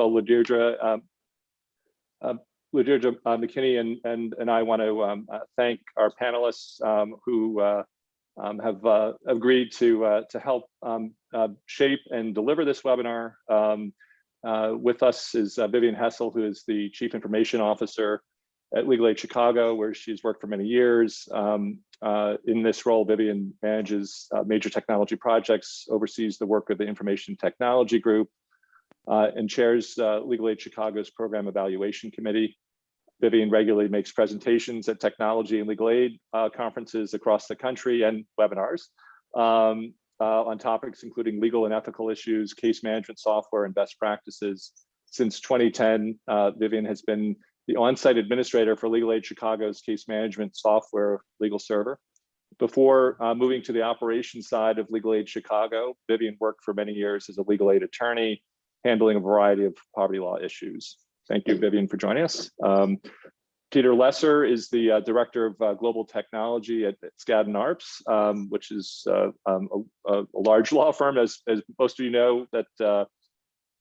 LaDeirdre, um, uh, uh, McKinney and, and, and I want to um, uh, thank our panelists um, who uh, um, have uh, agreed to, uh, to help um, shape and deliver this webinar. With us is Vivian Hessel, who is the Chief Information Officer at Legal Aid Chicago, where she's worked for many years. In this role, Vivian manages major technology projects, oversees the work of the Information Technology Group, uh, and chairs uh, Legal Aid Chicago's Program Evaluation Committee. Vivian regularly makes presentations at technology and legal aid uh, conferences across the country and webinars um, uh, on topics including legal and ethical issues, case management software, and best practices. Since 2010, Vivian has been the on-site administrator for Legal Aid Chicago's case management software LegalServer. Before uh, moving to the operations side of Legal Aid Chicago, Vivian worked for many years as a legal aid attorney, handling a variety of poverty law issues. Thank you, Vivian, for joining us. Um, Peter Lesser is the uh, director of uh, global technology at, at Skadden Arps, um, which is uh, um, a, a, large law firm, as, as most of you know, that uh,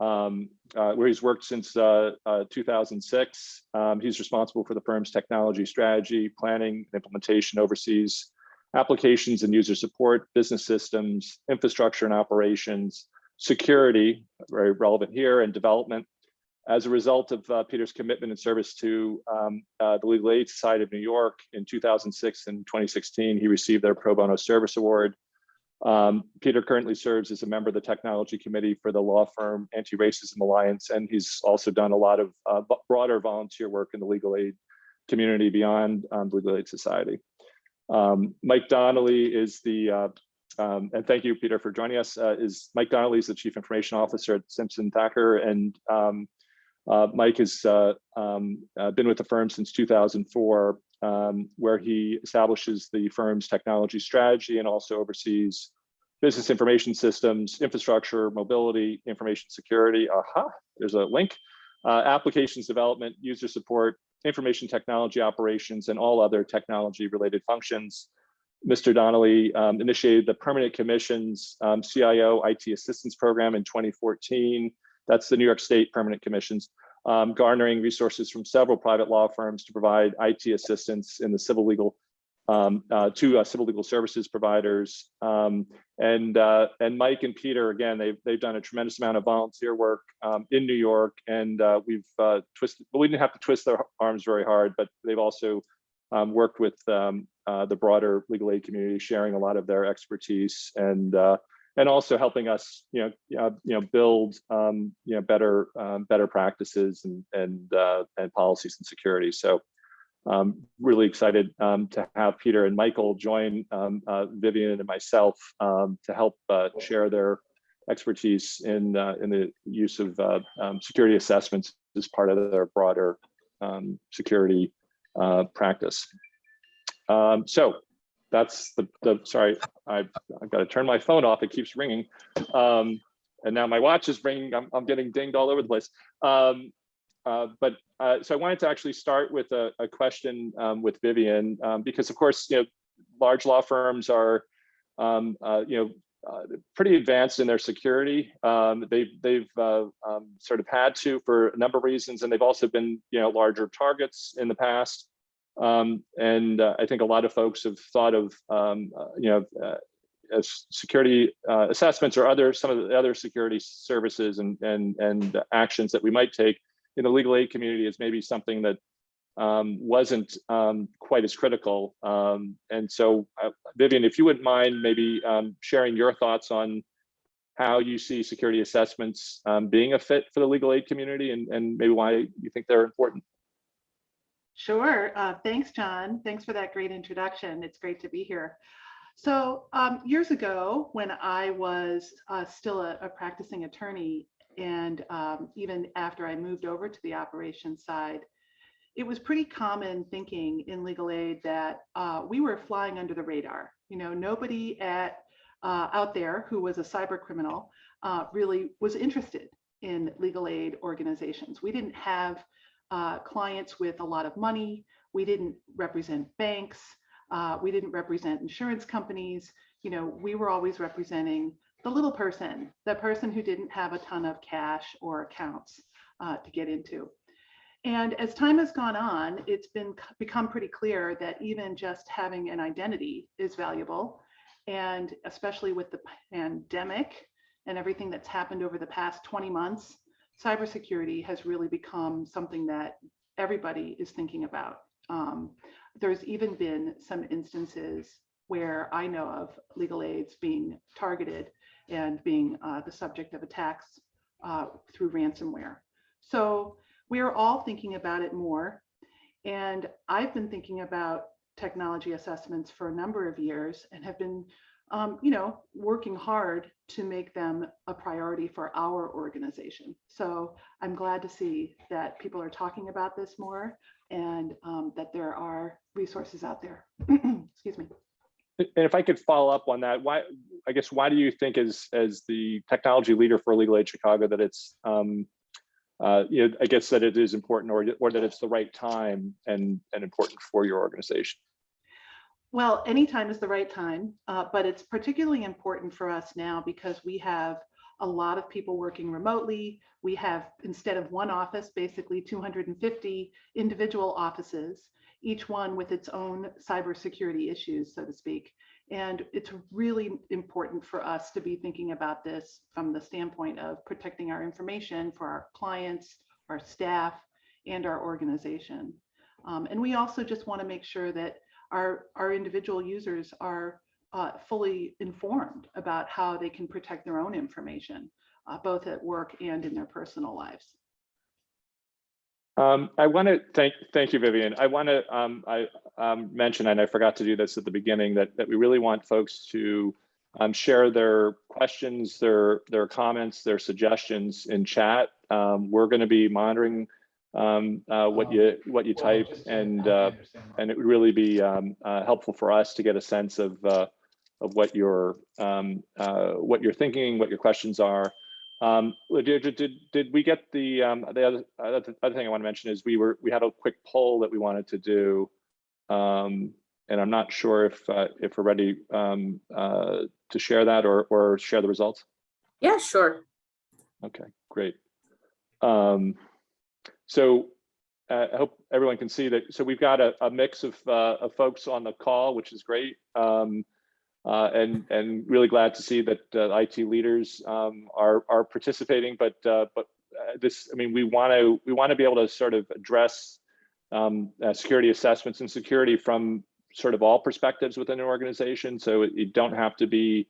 um, uh, where he's worked since uh, uh, 2006. Um, he's responsible for the firm's technology strategy, planning, implementation, oversees applications and user support, business systems, infrastructure and operations, security, very relevant here, and development. As a result of uh, Peter's commitment and service to um, uh, the Legal Aid Society of New York in 2006 and 2016, he received their Pro Bono Service Award um, Peter currently serves as a member of the technology committee for the law firm Anti-Racism Alliance, and he's also done a lot of uh, broader volunteer work in the legal aid community beyond um, Legal Aid Society. Um, Mike Donnelly is the, uh, um, and thank you, Peter, for joining us, uh, is Mike Donnelly is the Chief Information Officer at Simpson Thacker, and um, uh, Mike has uh, um, uh, been with the firm since 2004 um, where he establishes the firm's technology strategy and also oversees business information systems, infrastructure, mobility, information security. Aha, there's a link. Uh, applications development, user support, information technology operations, and all other technology related functions. Mr. Donnelly um, initiated the Permanent Commissions um, CIO IT Assistance Program in 2014. That's the New York State Permanent Commissions um, garnering resources from several private law firms to provide IT assistance in the civil legal um, uh, to uh, civil legal services providers. Um, and uh, and Mike and Peter, again, they've, they've done a tremendous amount of volunteer work um, in New York. And uh, we've uh, twisted, but we didn't have to twist their arms very hard, but they've also um, worked with um, uh, the broader legal aid community, sharing a lot of their expertise. And and also helping us, you know, uh, you know, build, um, you know, better, um, better practices and and uh, and policies and security. So, um, really excited um, to have Peter and Michael join um, uh, Vivian and myself um, to help uh, share their expertise in uh, in the use of uh, security assessments as part of their broader security uh, practice. so that's the, the sorry, I've, I've got to turn my phone off. It keeps ringing. Um, and now my watch is ringing. I'm, I'm getting dinged all over the place. Um, uh, but uh, so I wanted to actually start with a, a question um, with Vivian, um, because of course, you know, large law firms are, um, uh, you know, uh, pretty advanced in their security. Um, they've they've uh, um, sort of had to for a number of reasons, and they've also been you know larger targets in the past. Um, and uh, I think a lot of folks have thought of, um, uh, you know, uh, as security uh, assessments or other some of the other security services and and and actions that we might take in the legal aid community as maybe something that um, wasn't um, quite as critical. Um, and so, uh, Vivian, if you wouldn't mind maybe um, sharing your thoughts on how you see security assessments being a fit for the legal aid community and, and maybe why you think they're important. Sure. Uh, thanks, John. Thanks for that great introduction. It's great to be here. So um, years ago, when I was uh, still a, a, practicing attorney, and um, even after I moved over to the operations side, it was pretty common thinking in legal aid that uh, we were flying under the radar. You know, nobody at uh, out there who was a cyber criminal uh, really was interested in legal aid organizations. We didn't have uh, clients with a lot of money. We didn't represent banks. Uh, we didn't represent insurance companies. You know, we were always representing the little person, the person who didn't have a ton of cash or accounts. uh, to get into. And as time has gone on, it's been become pretty clear that even just having an identity is valuable. And especially with the pandemic and everything that's happened over the past 20 months, cybersecurity has really become something that everybody is thinking about. Um, there's even been some instances where I know of legal aids being targeted and being uh, the subject of attacks uh, through ransomware. So we're all thinking about it more. And I've been thinking about technology assessments for a number of years and have been, um, you know, working hard to make them a priority for our organization. So I'm glad to see that people are talking about this more and um, that there are resources out there. Excuse me. And if I could follow up on that, why, I guess, why do you think as, as the technology leader for Legal Aid Chicago that it's, um, uh, you know, I guess that it is important or, or that it's the right time and, and important for your organization? Well, anytime is the right time, uh, but it's particularly important for us now because we have a lot of people working remotely. We have, instead of one office, basically 250 individual offices, each one with its own cybersecurity issues, so to speak. And it's really important for us to be thinking about this from the standpoint of protecting our information for our clients, our staff, and our organization. Um, and we also just want to make sure that our, our individual users are uh, fully informed about how they can protect their own information, uh, both at work and in their personal lives. Um, I want to thank thank you, Vivian. I want to um, I um, mention, and I forgot to do this at the beginning, that that we really want folks to um, share their questions, their their comments, their suggestions in chat. Um, we're going to be monitoring um, uh, what you what you type, and uh, and it would really be um, uh, helpful for us to get a sense of uh, of what you're um, uh, what you're thinking, what your questions are. Um, did, did, did we get the, um, the other, uh, the other thing I want to mention is we were, we had a quick poll that we wanted to do. Um, and I'm not sure if, uh, if we're ready um, uh, to share that or, or share the results. Yeah, sure. Okay, great. So uh, I hope everyone can see that. So we've got a, a mix of, uh, of folks on the call, which is great. Um, uh, and and really glad to see that uh, IT leaders um, are are participating. But uh, but this, I mean, we want to we want to be able to sort of address um, security assessments and security from sort of all perspectives within an organization. So you don't have to be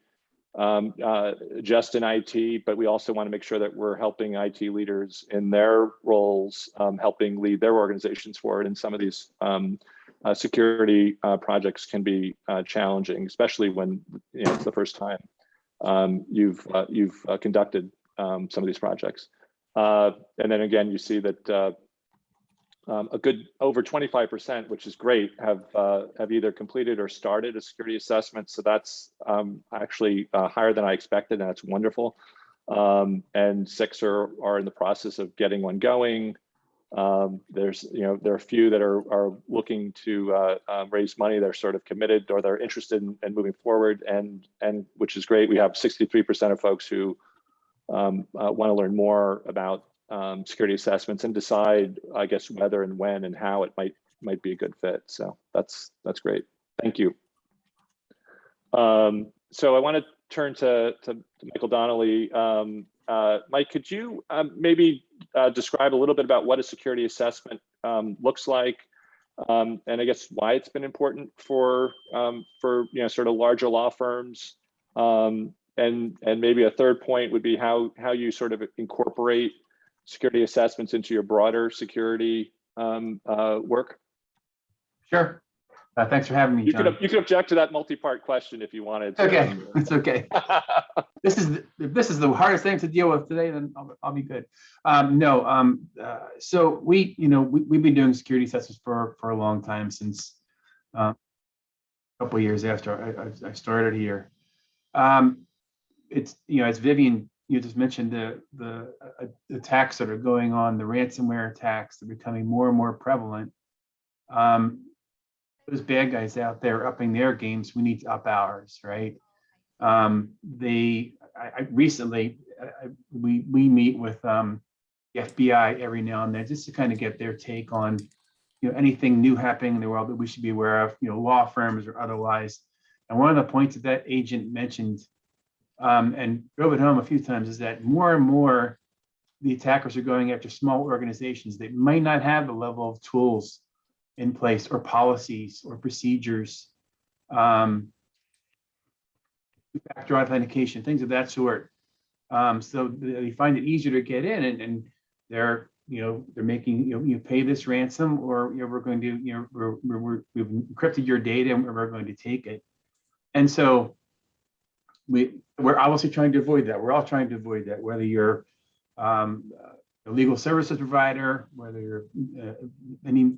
um, uh, just in IT, but we also want to make sure that we're helping IT leaders in their roles, um, helping lead their organizations forward And some of these um, uh, security uh, projects can be uh, challenging, especially when you know it's the first time um, you've uh, you've uh, conducted um, some of these projects. And then again, you see that um, a good over 25%, which is great, have have either completed or started a security assessment. So that's um, actually higher than I expected, and that's wonderful. Um, and six are are in the process of getting one going. Um, there's, you know, there are a few that are, are looking to uh, uh, raise money. They're sort of committed or they're interested in, in moving forward and, and which is great. We have 63% of folks who um, uh, want to learn more about um, security assessments and decide, I guess, whether and when and how it might might be a good fit. So that's that's great. Thank you. Um, so I want to turn to, to, Michael Donnelly. Um, uh, Mike, could you um, maybe uh, describe a little bit about what a security assessment um, looks like, um, and I guess why it's been important for for you know sort of larger law firms, and and maybe a third point would be how how you sort of incorporate security assessments into your broader security um, uh, work. Sure. Uh, thanks for having me, You could you could object to that multi-part question if you wanted. to. Okay, it's okay. This is, the- if this is the hardest thing to deal with today, then I'll, I'll be good. Um, no, um, uh, so we, you know, we, we've been doing security assessments for, for a long time since uh, a couple of years after I, I- I started here. Um, it's, you know, as Vivian, you just mentioned the, the uh, attacks that are going on, the ransomware attacks, they're becoming more and more prevalent. Um, those bad guys out there upping their games, we need to up ours, right? Um, they, I, I recently, I- we, we meet with, um, the FBI every now and then, just to kind of get their take on, you know, anything new happening in the world that we should be aware of, you know, law firms or otherwise. And one of the points that that agent mentioned um, and drove it home a few times is that more and more the attackers are going after small organizations that might not have the level of tools in place or policies or procedures. Um, factor authentication, things of that sort. Um, so they find it easier to get in and, and they're, you know, they're making, you know, you pay this ransom or, you know, we're going to, you know, we're, we're, we've encrypted your data and we're going to take it. And so we, we're obviously trying to avoid that. We're all trying to avoid that, whether you're um, a legal services provider, whether you're uh, any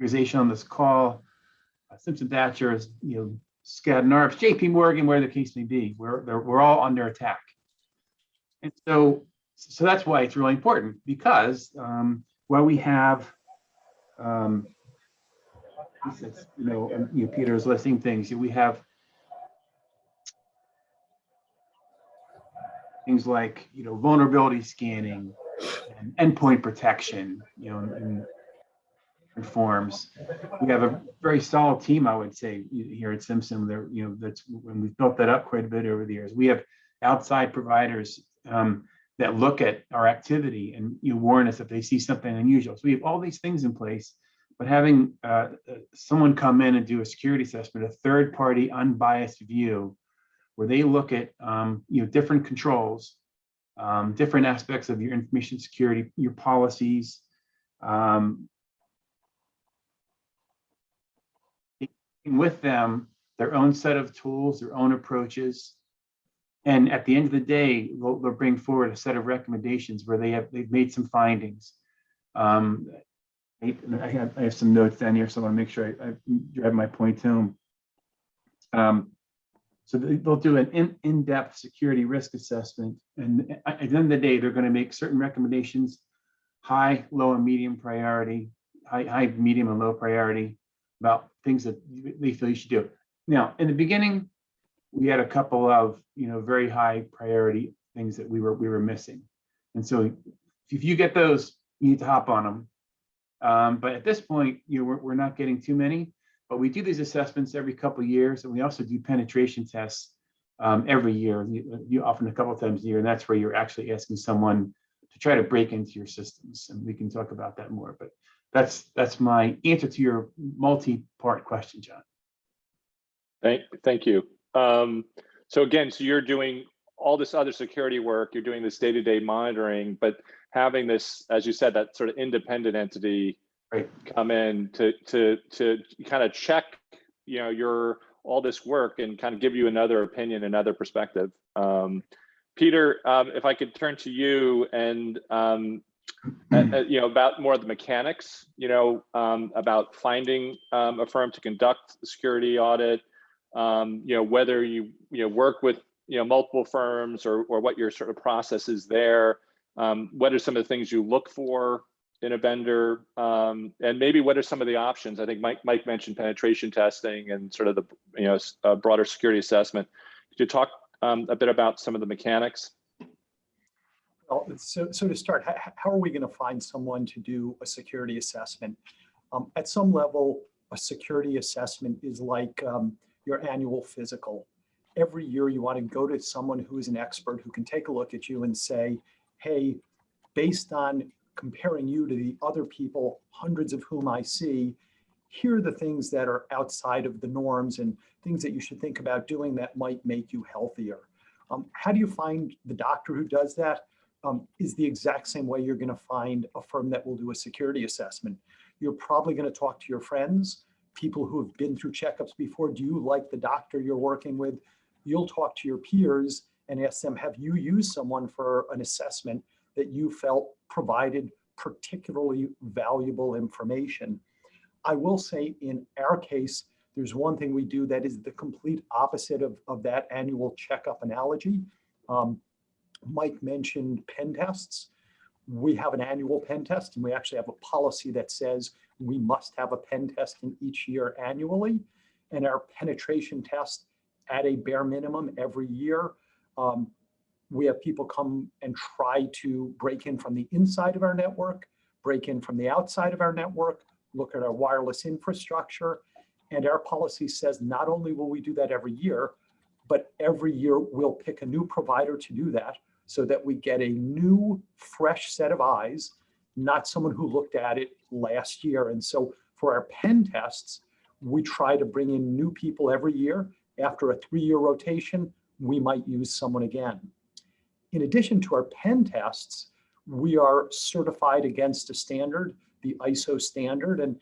organization on this call, uh, Simpson Thacker, you know, Skadden Arps, JP Morgan, where the case may be, we're, we're all under attack. And so, so that's why it's really important because um, while we have, um, you know, and, you know, Peter's listing things, we have things like, you know, vulnerability scanning and endpoint protection, you know, and and forms. We have a very solid team, I would say, here at Simpson. There, you know, that's when we've built that up quite a bit over the years. We have outside providers um, that look at our activity and you warn us if they see something unusual. So we have all these things in place, but having uh, uh, someone come in and do a security assessment, a third-party unbiased view, where they look at um, you know different controls, um, different aspects of your information security, your policies, um, with them their own set of tools, their own approaches. And at the end of the day, they'll, they'll bring forward a set of recommendations where they have, they've made some findings. Um, I have, I have some notes down here, so I want to make sure I, I drive my point home. Um, so they- they'll do an in, in-depth security risk assessment. And at at the end of the day, they're going to make certain recommendations, high, low, and medium priority, high, high, medium, and low priority about things that they feel you should do. Now, in the beginning, we had a couple of, you know, very high priority things that we were, we were missing. And so if you get those, you need to hop on them. Um, but at this point, you know, we're, we're not getting too many, but we do these assessments every couple of years, and we also do penetration tests um, every year, you, often a couple times a year, and that's where you're actually asking someone to try to break into your systems, and we can talk about that more. But that's that's my answer to your multi-part question, John. Thank, thank you. Um, so again, so you're doing all this other security work, you're doing this day-to-day monitoring, but having this, as you said, that sort of independent entity Right. come in to to to kind of check, you know, your all this work and kind of give you another opinion, another perspective. Um, Peter, um, if I could turn to you and um, uh, you know about more of the mechanics, you know, um, about finding um, a firm to conduct the security audit, um, you know, whether you you know work with you know multiple firms or or what your sort of process is there. Um, what are some of the things you look for in a vendor, um, and maybe what are some of the options? I think Mike Mike mentioned penetration testing and sort of the you know broader security assessment. Could you talk um, a bit about some of the mechanics? Well, so, so to start, how, how are we going to find someone to do a security assessment? Um, at some level, a security assessment is like um, your annual physical. Every year you want to go to someone who is an expert who can take a look at you and say, hey, based on comparing you to the other people, hundreds of whom I see, here are the things that are outside of the norms and things that you should think about doing that might make you healthier. Um, how do you find the doctor who does that? um, is the exact same way you're going to find a firm that will do a security assessment. You're probably going to talk to your friends, people who have been through checkups before. Do you like the doctor you're working with? You'll talk to your peers and ask them, have you used someone for an assessment that you felt provided particularly valuable information? I will say in our case, there's one thing we do that is the complete opposite of, of that annual checkup analogy. Um, Mike mentioned pen tests. We have an annual pen test and we actually have a policy that says we must have a pen test in each year annually. And our penetration test at a bare minimum every year um, We have people come and try to break in from the inside of our network, break in from the outside of our network, look at our wireless infrastructure. And our policy says not only will we do that every year, but every year we'll pick a new provider to do that so that we get a new, fresh set of eyes, not someone who looked at it last year. And so for our pen tests, we try to bring in new people every year. After a three-year rotation, we might use someone again. In addition to our pen tests, we are certified against a standard, the ISO standard. And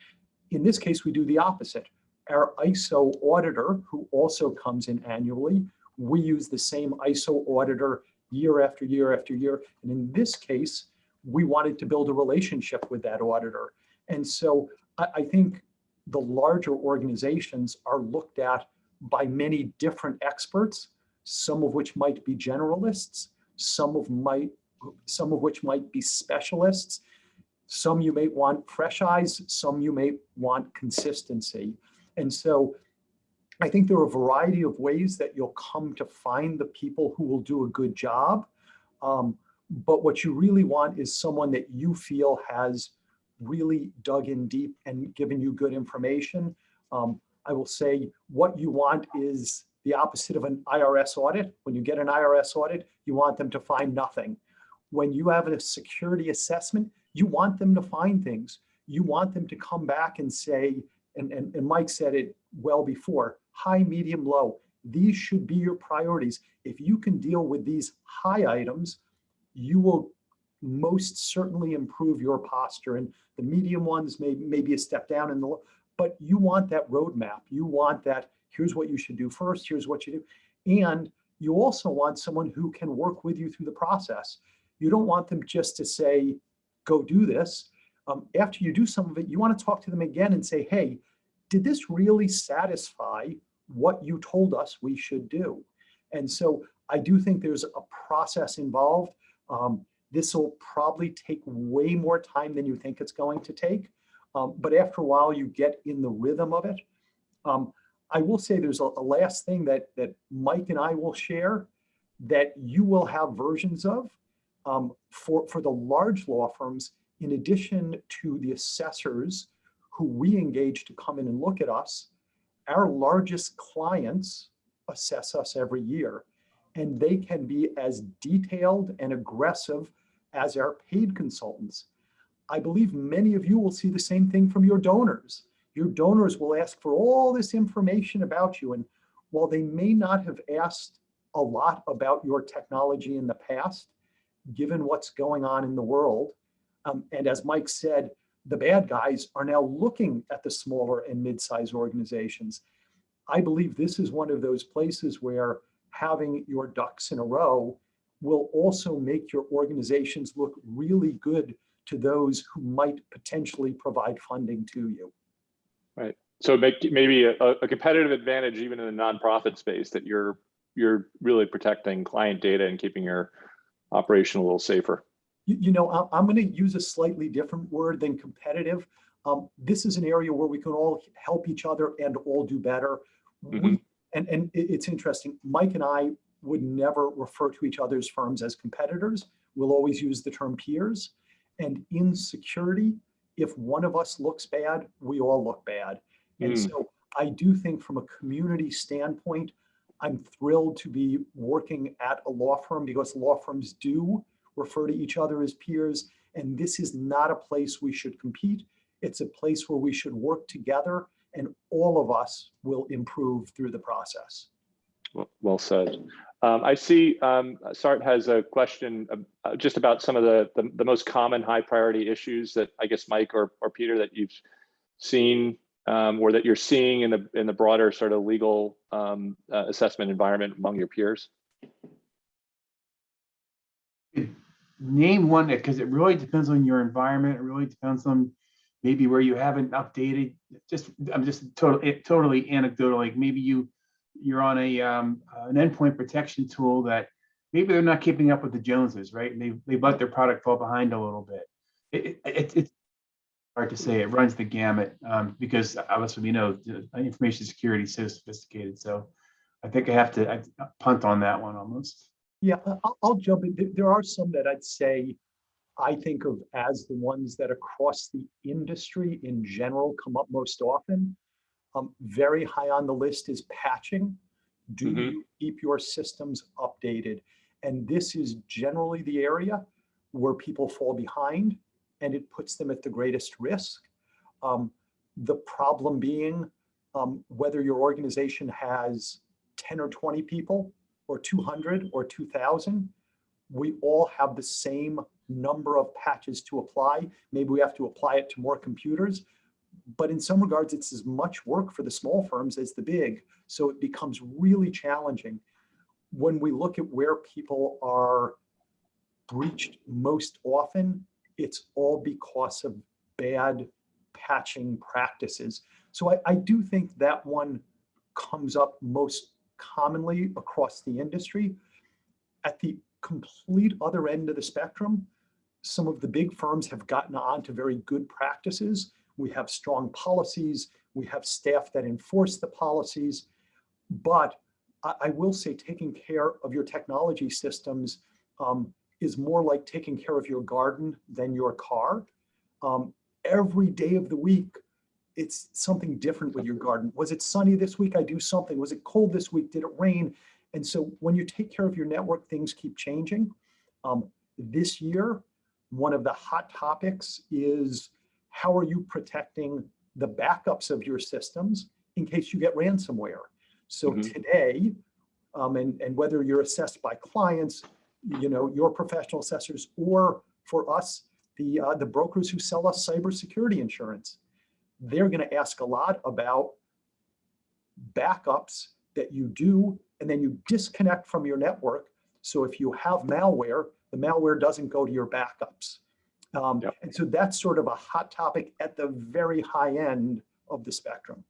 in this case, we do the opposite. Our ISO auditor, who also comes in annually, we use the same ISO auditor year after year after year. And in this case, we wanted to build a relationship with that auditor. And so I, I think the larger organizations are looked at by many different experts, some of which might be generalists, some of might, some of which might be specialists. Some you may want fresh eyes, some you may want consistency. And so I think there are a variety of ways that you'll come to find the people who will do a good job. Um, but what you really want is someone that you feel has really dug in deep and given you good information. Um, I will say what you want is the opposite of an IRS audit. When you get an IRS audit, you want them to find nothing. When you have a security assessment, you want them to find things. You want them to come back and say, and, and, and Mike said it well before, high, medium, low. These should be your priorities. If you can deal with these high items, you will most certainly improve your posture. And the medium ones may, may be a step down in the, but you want that roadmap. You want that, here's what you should do first, here's what you do. And you also want someone who can work with you through the process. You don't want them just to say, go do this. Um, after you do some of it, you want to talk to them again and say, hey, did this really satisfy what you told us we should do? And so I do think there's a process involved. Um, this will probably take way more time than you think it's going to take. Um, but after a while, you get in the rhythm of it. Um, I will say there's a, a last thing that, that Mike and I will share that you will have versions of um, for, for the large law firms, in addition to the assessors who we engage to come in and look at us, our largest clients assess us every year. And they can be as detailed and aggressive as our paid consultants. I believe many of you will see the same thing from your donors. Your donors will ask for all this information about you. And while they may not have asked a lot about your technology in the past, given what's going on in the world, um, and as Mike said, the bad guys are now looking at the smaller and mid-sized organizations. I believe this is one of those places where having your ducks in a row will also make your organizations look really good to those who might potentially provide funding to you. Right. So make maybe a, a competitive advantage even in the nonprofit space that you're you're really protecting client data and keeping your operation a little safer. You, you know, I'm, I'm going to use a slightly different word than competitive. Um, this is an area where we can all help each other and all do better. We, Mhm. and, and it's interesting. Mike and I would never refer to each other's firms as competitors. We'll always use the term peers. And in security, if one of us looks bad, we all look bad. And Mm. so I do think from a community standpoint, I'm thrilled to be working at a law firm because law firms do refer to each other as peers. And this is not a place we should compete. It's a place where we should work together and all of us will improve through the process. Well, well said. Um, I see um, Sart has a question uh, just about some of the, the the most common high priority issues that I guess Mike or or Peter that you've seen um, or that you're seeing in the in the broader sort of legal um, uh, assessment environment among your peers. Name one, because it really depends on your environment. It really depends on maybe where you haven't updated. Just, I'm just totally, totally anecdotal. Like maybe you, you're on a, um, an endpoint protection tool that maybe they're not keeping up with the Joneses, right? And they, they let their product fall behind a little bit. It, it, it- it's hard to say. It runs the gamut, um, because obviously we know information security is so sophisticated. So I think I have to I punt on that one almost. Yeah, I'll, I'll jump in. There are some that I'd say I think of as the ones that across the industry in general come up most often. Um, very high on the list is patching. Do Mhm. you keep your systems updated? And this is generally the area where people fall behind and it puts them at the greatest risk. Um, the problem being um, whether your organization has 10 or 20 people or 200 or 2000, we all have the same number of patches to apply. Maybe we have to apply it to more computers, but in some regards, it's as much work for the small firms as the big. So it becomes really challenging. When we look at where people are breached most often, it's all because of bad patching practices. So I, I do think that one comes up most commonly across the industry. At the complete other end of the spectrum, some of the big firms have gotten onto very good practices. We have strong policies. We have staff that enforce the policies. But I, I will say taking care of your technology systems um, is more like taking care of your garden than your car. Um, every day of the week, it's something different with your garden. Was it sunny this week? I do something. Was it cold this week? Did it rain? And so when you take care of your network, things keep changing. Um, this year, one of the hot topics is how are you protecting the backups of your systems in case you get ransomware? So Mhm. today, um, and, and whether you're assessed by clients, you know, your professional assessors, or for us, the, uh, the brokers who sell us cybersecurity insurance, they're going to ask a lot about backups that you do, and then you disconnect from your network. So if you have malware, the malware doesn't go to your backups. Um, Yep. And so that's sort of a hot topic at the very high end of the spectrum.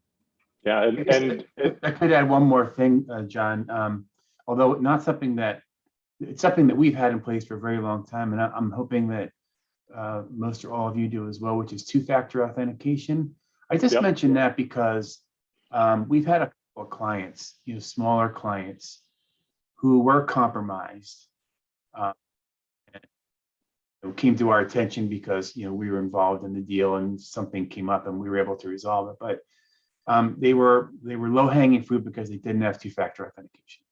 Yeah, and, and I I could add one more thing, uh, John, um, although not something that, it's something that we've had in place for a very long time, and I- I'm hoping that uh, most or all of you do as well, which is two-factor authentication. I just Yep. mentioned that because um, we've had a couple of clients, you know, smaller clients who were compromised. uh, and, you Came to our attention because, you know, we were involved in the deal and something came up and we were able to resolve it, but um, they were, they were low hanging fruit because they didn't have two-factor authentication.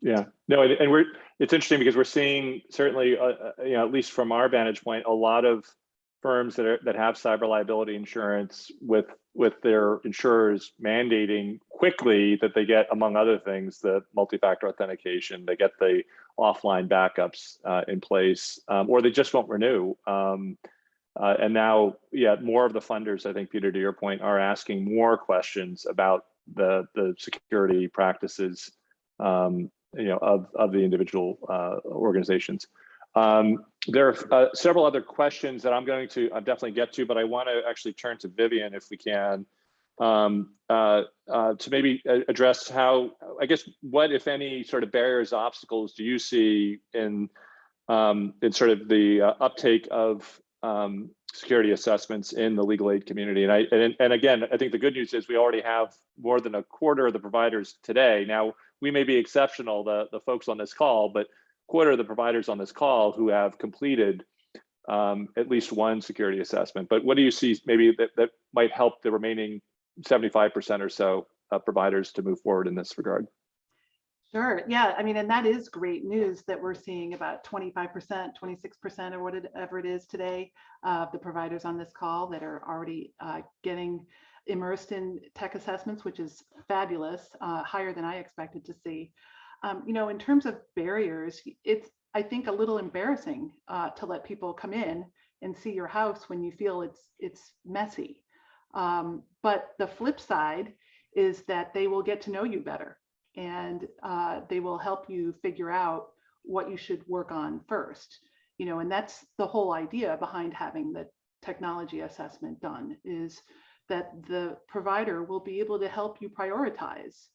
Yeah, no, and, and we're, it's interesting because we're seeing certainly, uh, uh, you know, at least from our vantage point, a lot of firms that are, that have cyber liability insurance with, with their insurers mandating quickly that they get, among other things, the multi-factor authentication, they get the offline backups uh, in place, um, or they just won't renew. Um, uh, and now, yeah, more of the funders, I think, Peter, to your point, are asking more questions about the, the security practices um, you know, of, of the individual uh, organizations. Um, there are uh, several other questions that I'm going to uh, definitely get to, but I want to actually turn to Vivian if we can um, uh, uh, to maybe address how, I guess, what, if any, sort of barriers, obstacles do you see in um, in sort of the uh, uptake of um, security assessments in the legal aid community? And I and, and again, I think the good news is we already have more than a quarter of the providers today. Now, we may be exceptional, the, the folks on this call, but quarter of the providers on this call who have completed um, at least one security assessment. But what do you see maybe that, that might help the remaining 75% or so of providers to move forward in this regard? Sure. Yeah. I mean, and that is great news that we're seeing about 25%, 26% or whatever it is today of the providers on this call that are already uh, getting immersed in tech assessments, which is fabulous, uh, higher than I expected to see. Um, you know, in terms of barriers, it's, I think, a little embarrassing uh, to let people come in and see your house when you feel it's it's messy. Um, but the flip side is that they will get to know you better and uh, they will help you figure out what you should work on first. You know, and that's the whole idea behind having the technology assessment done is that the provider will be able to help you prioritize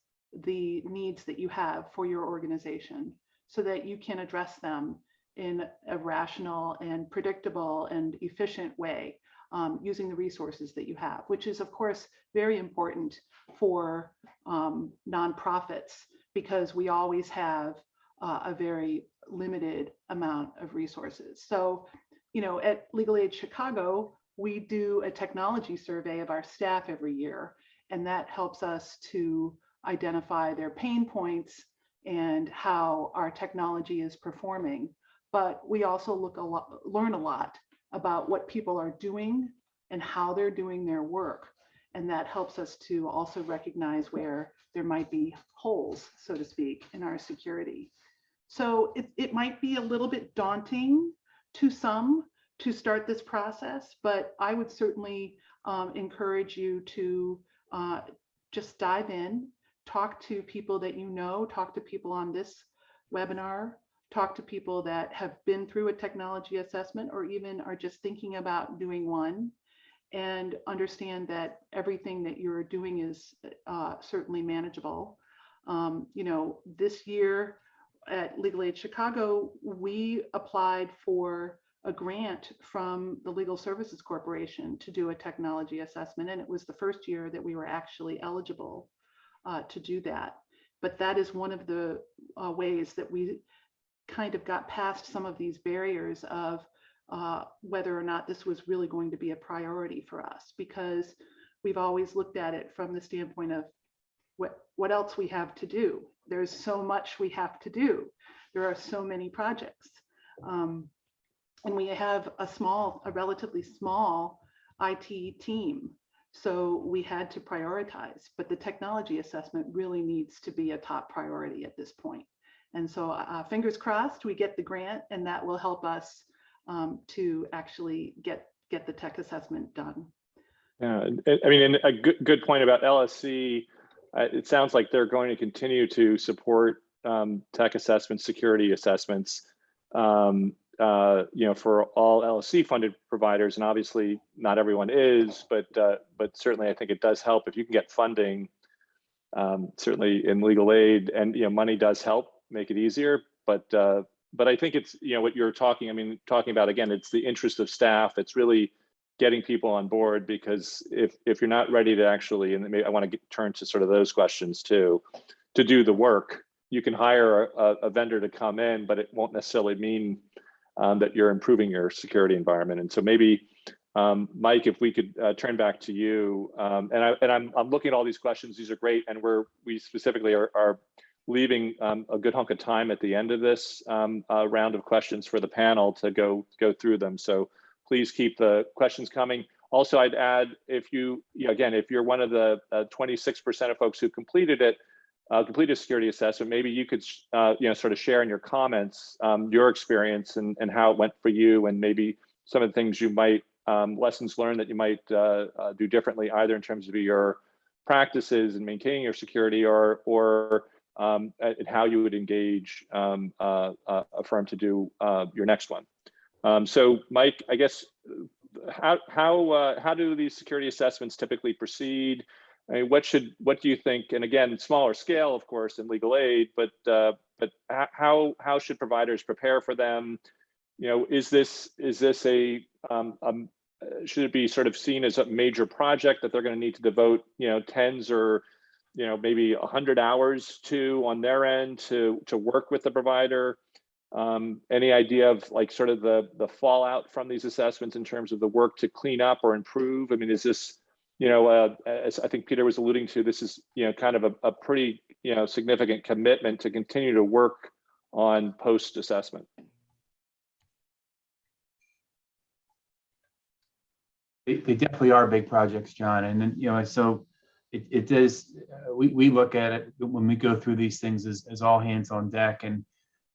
the needs that you have for your organization so that you can address them in a rational and predictable and efficient way um, using the resources that you have, which is of course very important for um, nonprofits because we always have uh, a very limited amount of resources. So, you know, at Legal Aid Chicago, we do a technology survey of our staff every year, and that helps us to identify their pain points and how our technology is performing. But we also look a lot, learn a lot about what people are doing and how they're doing their work. And that helps us to also recognize where there might be holes, so to speak, in our security. So it, it might be a little bit daunting to some to start this process, but I would certainly um, encourage you to uh, just dive in, talk to people that you know, talk to people on this webinar, talk to people that have been through a technology assessment or even are just thinking about doing one and understand that everything that you're doing is uh, certainly manageable. Um, you know, this year at Legal Aid Chicago, we applied for a grant from the Legal Services Corporation to do a technology assessment. And it was the first year that we were actually eligible uh, to do that. But that is one of the uh, ways that we kind of got past some of these barriers of uh, whether or not this was really going to be a priority for us, because we've always looked at it from the standpoint of what, what else we have to do. There's so much we have to do. There are so many projects. Um, and we have a small, a relatively small IT team. So we had to prioritize, but the technology assessment really needs to be a top priority at this point. And so uh, fingers crossed, we get the grant and that will help us um, to actually get, get the tech assessment done. Yeah, I mean, a good, good point about LSC. uh, It sounds like they're going to continue to support um, tech assessments, security assessments, um, uh, you know, for all LSC funded providers. And obviously not everyone is, but, uh, but certainly I think it does help if you can get funding, um, certainly in legal aid and, you know, money does help make it easier. But, uh, but I think it's, you know, what you're talking, I mean, talking about, again, it's the interest of staff. It's really getting people on board because if if you're not ready to actually and maybe I want to get, turn to sort of those questions too to do the work you can hire a, a vendor to come in but it won't necessarily mean um, that you're improving your security environment. And so maybe um, Mike if we could uh, turn back to you um, and I and I'm I'm looking at all these questions. These are great and we're we specifically are, are leaving um, a good hunk of time at the end of this um, uh, round of questions for the panel to go go through them. So please keep the questions coming. Also, I'd add if you, you- again, if you're one of the 26% of folks who completed it, uh, completed a security assessment, maybe you could, uh, you know, sort of share in your comments um, your experience and, and how it went for you and maybe some of the things you might, um, lessons learned that you might uh, uh, do differently, either in terms of your practices and maintaining your security or, or um, how you would engage um, uh, uh, a firm to do your next one. Um, so Mike, I guess, how, how, how do these security assessments typically proceed? I mean, what should, what do you think? And again, smaller scale, of course, in legal aid, but, uh, but how, how should providers prepare for them? You know, is this, is this a, um, um, should it be sort of seen as a major project that they're going to need to devote, you know, tens or, you know, maybe a hundred hours to on their end to, to work with the provider? Um, any idea of like sort of the the fallout from these assessments in terms of the work to clean up or improve? I mean, is this, you know, uh, as I think Peter was alluding to, this is, you know, kind of a, a pretty, you know, significant commitment to continue to work on post assessment. They, they definitely are big projects, John. And then, you know, so it, it does, uh, we, we look at it when we go through these things as, as all hands on deck. And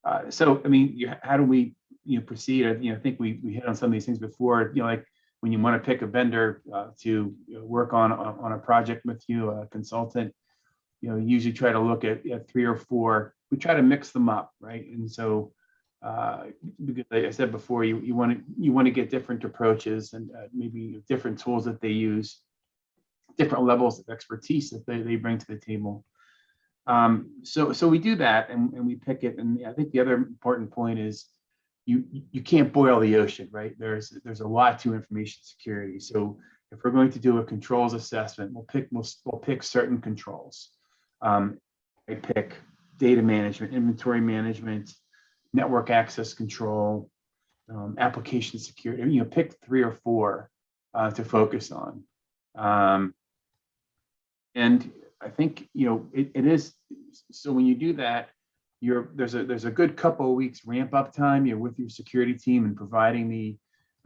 uh, so, I mean, you, how do we, you know, proceed? I, you know, I think we, we hit on some of these things before, you know, like when you want to pick a vendor uh, to work on, on a project with you, a consultant, you know, usually try to look at, at three or four. We try to mix them up, right? And so, uh, because like I said before, you you want to you want to get different approaches and uh, maybe different tools that they use, different levels of expertise that they, they bring to the table. Um, so so we do that and, and we pick it. And I think the other important point is you you can't boil the ocean, right? There's there's a lot to information security. So if we're going to do a controls assessment, we'll pick we'll, we'll pick certain controls. Um, I pick data management, inventory management, network access control, um, application security, you know, pick three or four uh, to focus on. Um, and I think, you know, it, it is, so when you do that, you're, there's a, there's a good couple of weeks ramp up time, you're with your security team and providing the,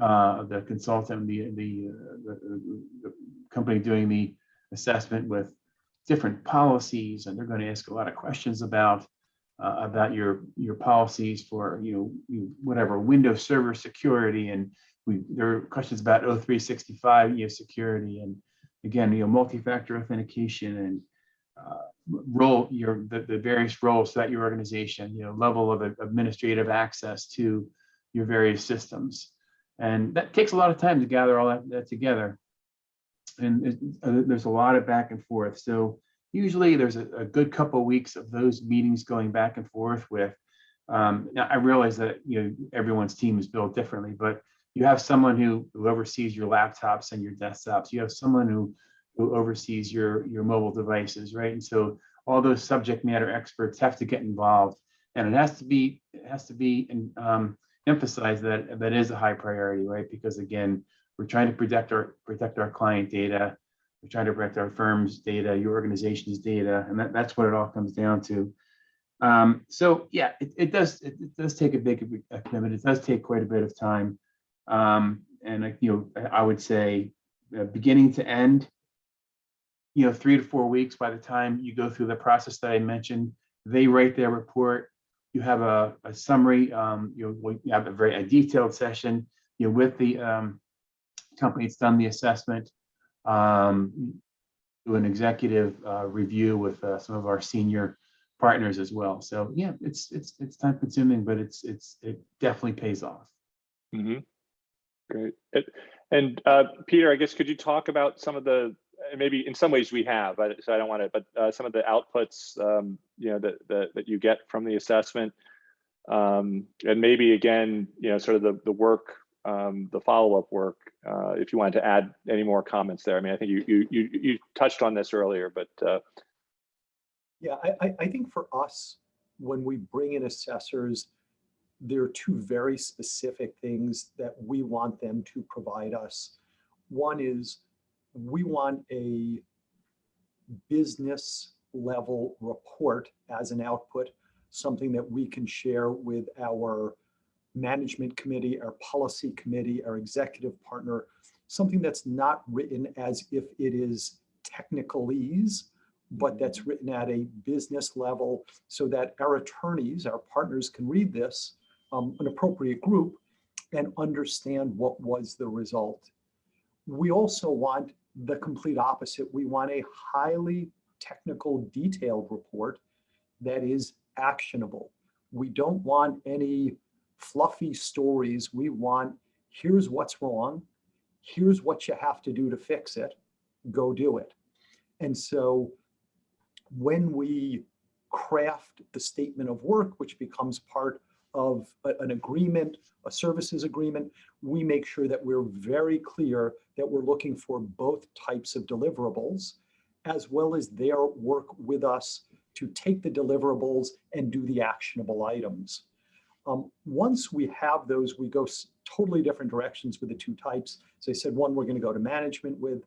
uh, the consultant, the, the, uh, the, the company doing the assessment with different policies, and they're going to ask a lot of questions about, uh, about your, your policies for, you know, whatever, Windows Server security, and we, there are questions about O365, you know, security, and again, you know, multi-factor authentication and role, your, the, the various roles that your organization, you know, level of administrative access to your various systems. And that takes a lot of time to gather all that, that together. And uh, there's a lot of back and forth. So usually there's a, a good couple of weeks of those meetings going back and forth with. Um, now I realize that, you know, everyone's team is built differently, but you have someone who, who oversees your laptops and your desktops. You have someone who, who oversees your, your mobile devices, right? And so all those subject matter experts have to get involved. And it has to be, it has to be um, emphasized that that is a high priority, right? Because again, we're trying to protect our, protect our client data. We're trying to protect our firm's data, your organization's data, and that, that's what it all comes down to. Um, so yeah, it, it does, it, it does take a big commitment. It does take quite a bit of time. Um, and you know, I would say uh, beginning to end, you know, three to four weeks by the time you go through the process that I mentioned, they write their report. You have a, a summary, um, you you have a very a detailed session, you know, with the um, company that's done the assessment. Um, do an executive uh, review with uh, some of our senior partners as well. So yeah, it's it's it's time consuming, but it's it's it definitely pays off. Mhm. Great. And uh, Peter, I guess, could you talk about some of the, maybe in some ways we have, so I don't want to, but uh, some of the outputs, um, you know, that, that, that you get from the assessment? Um, And maybe again, you know, sort of the, the work, um, the follow-up work, uh, if you wanted to add any more comments there. I mean, I think you, you, you, you touched on this earlier, but uh, Yeah, I, I think for us, when we bring in assessors, there are two very specific things that we want them to provide us. One is we want a business level report as an output, something that we can share with our management committee, our policy committee, our executive partner, something that's not written as if it is technicalese, but that's written at a business level so that our attorneys, our partners can read this, um, an appropriate group, and understand what was the result. We also want the complete opposite. We want a highly technical, detailed report that is actionable. We don't want any fluffy stories. We want, here's what's wrong. Here's what you have to do to fix it. Go do it. And so when we craft the statement of work, which becomes part of a- an agreement, a services agreement, we make sure that we're very clear that we're looking for both types of deliverables, as well as their work with us to take the deliverables and do the actionable items. Um, once we have those, we go totally different directions with the two types. As I said, one we're going to go to management with.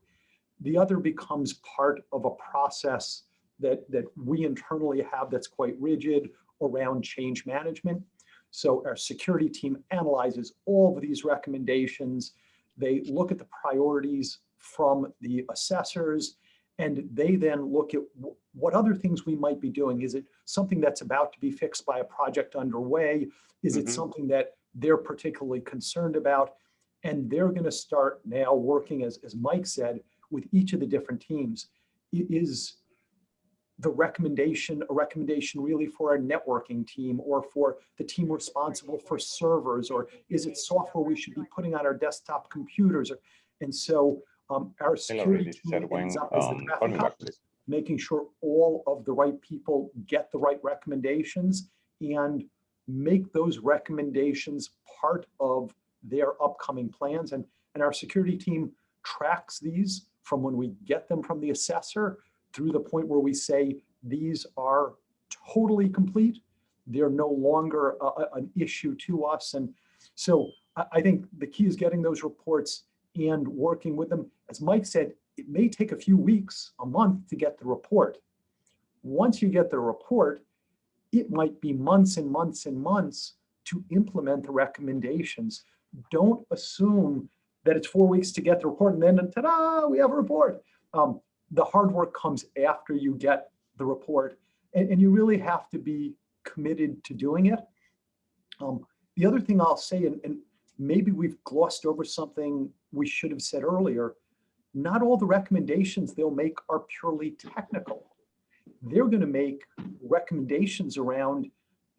The other becomes part of a process that, that we internally have that's quite rigid around change management. So our security team analyzes all of these recommendations. They look at the priorities from the assessors and they then look at what other things we might be doing. Is it something that's about to be fixed by a project underway? Is it Mhm. something that they're particularly concerned about? And they're going to start now working, as, as Mike said, with each of the different teams. Is the recommendation, a recommendation really for our networking team or for the team responsible for servers? Or is it software we should be putting on our desktop computers? And so um, our security team ends up as the Um, traffic call me back, cop, please. making sure all of the right people get the right recommendations and make those recommendations part of their upcoming plans. And, and our security team tracks these from when we get them from the assessor through the point where we say, these are totally complete. They're no longer a- an issue to us. And so I, I think the key is getting those reports and working with them. As Mike said, it may take a few weeks, a month to get the report. Once you get the report, it might be months and months and months to implement the recommendations. Don't assume that it's four weeks to get the report and then ta-da, we have a report. Um, the hard work comes after you get the report and, and you really have to be committed to doing it. Um, the other thing I'll say, and, and maybe we've glossed over something we should have said earlier, not all the recommendations they'll make are purely technical. They're going to make recommendations around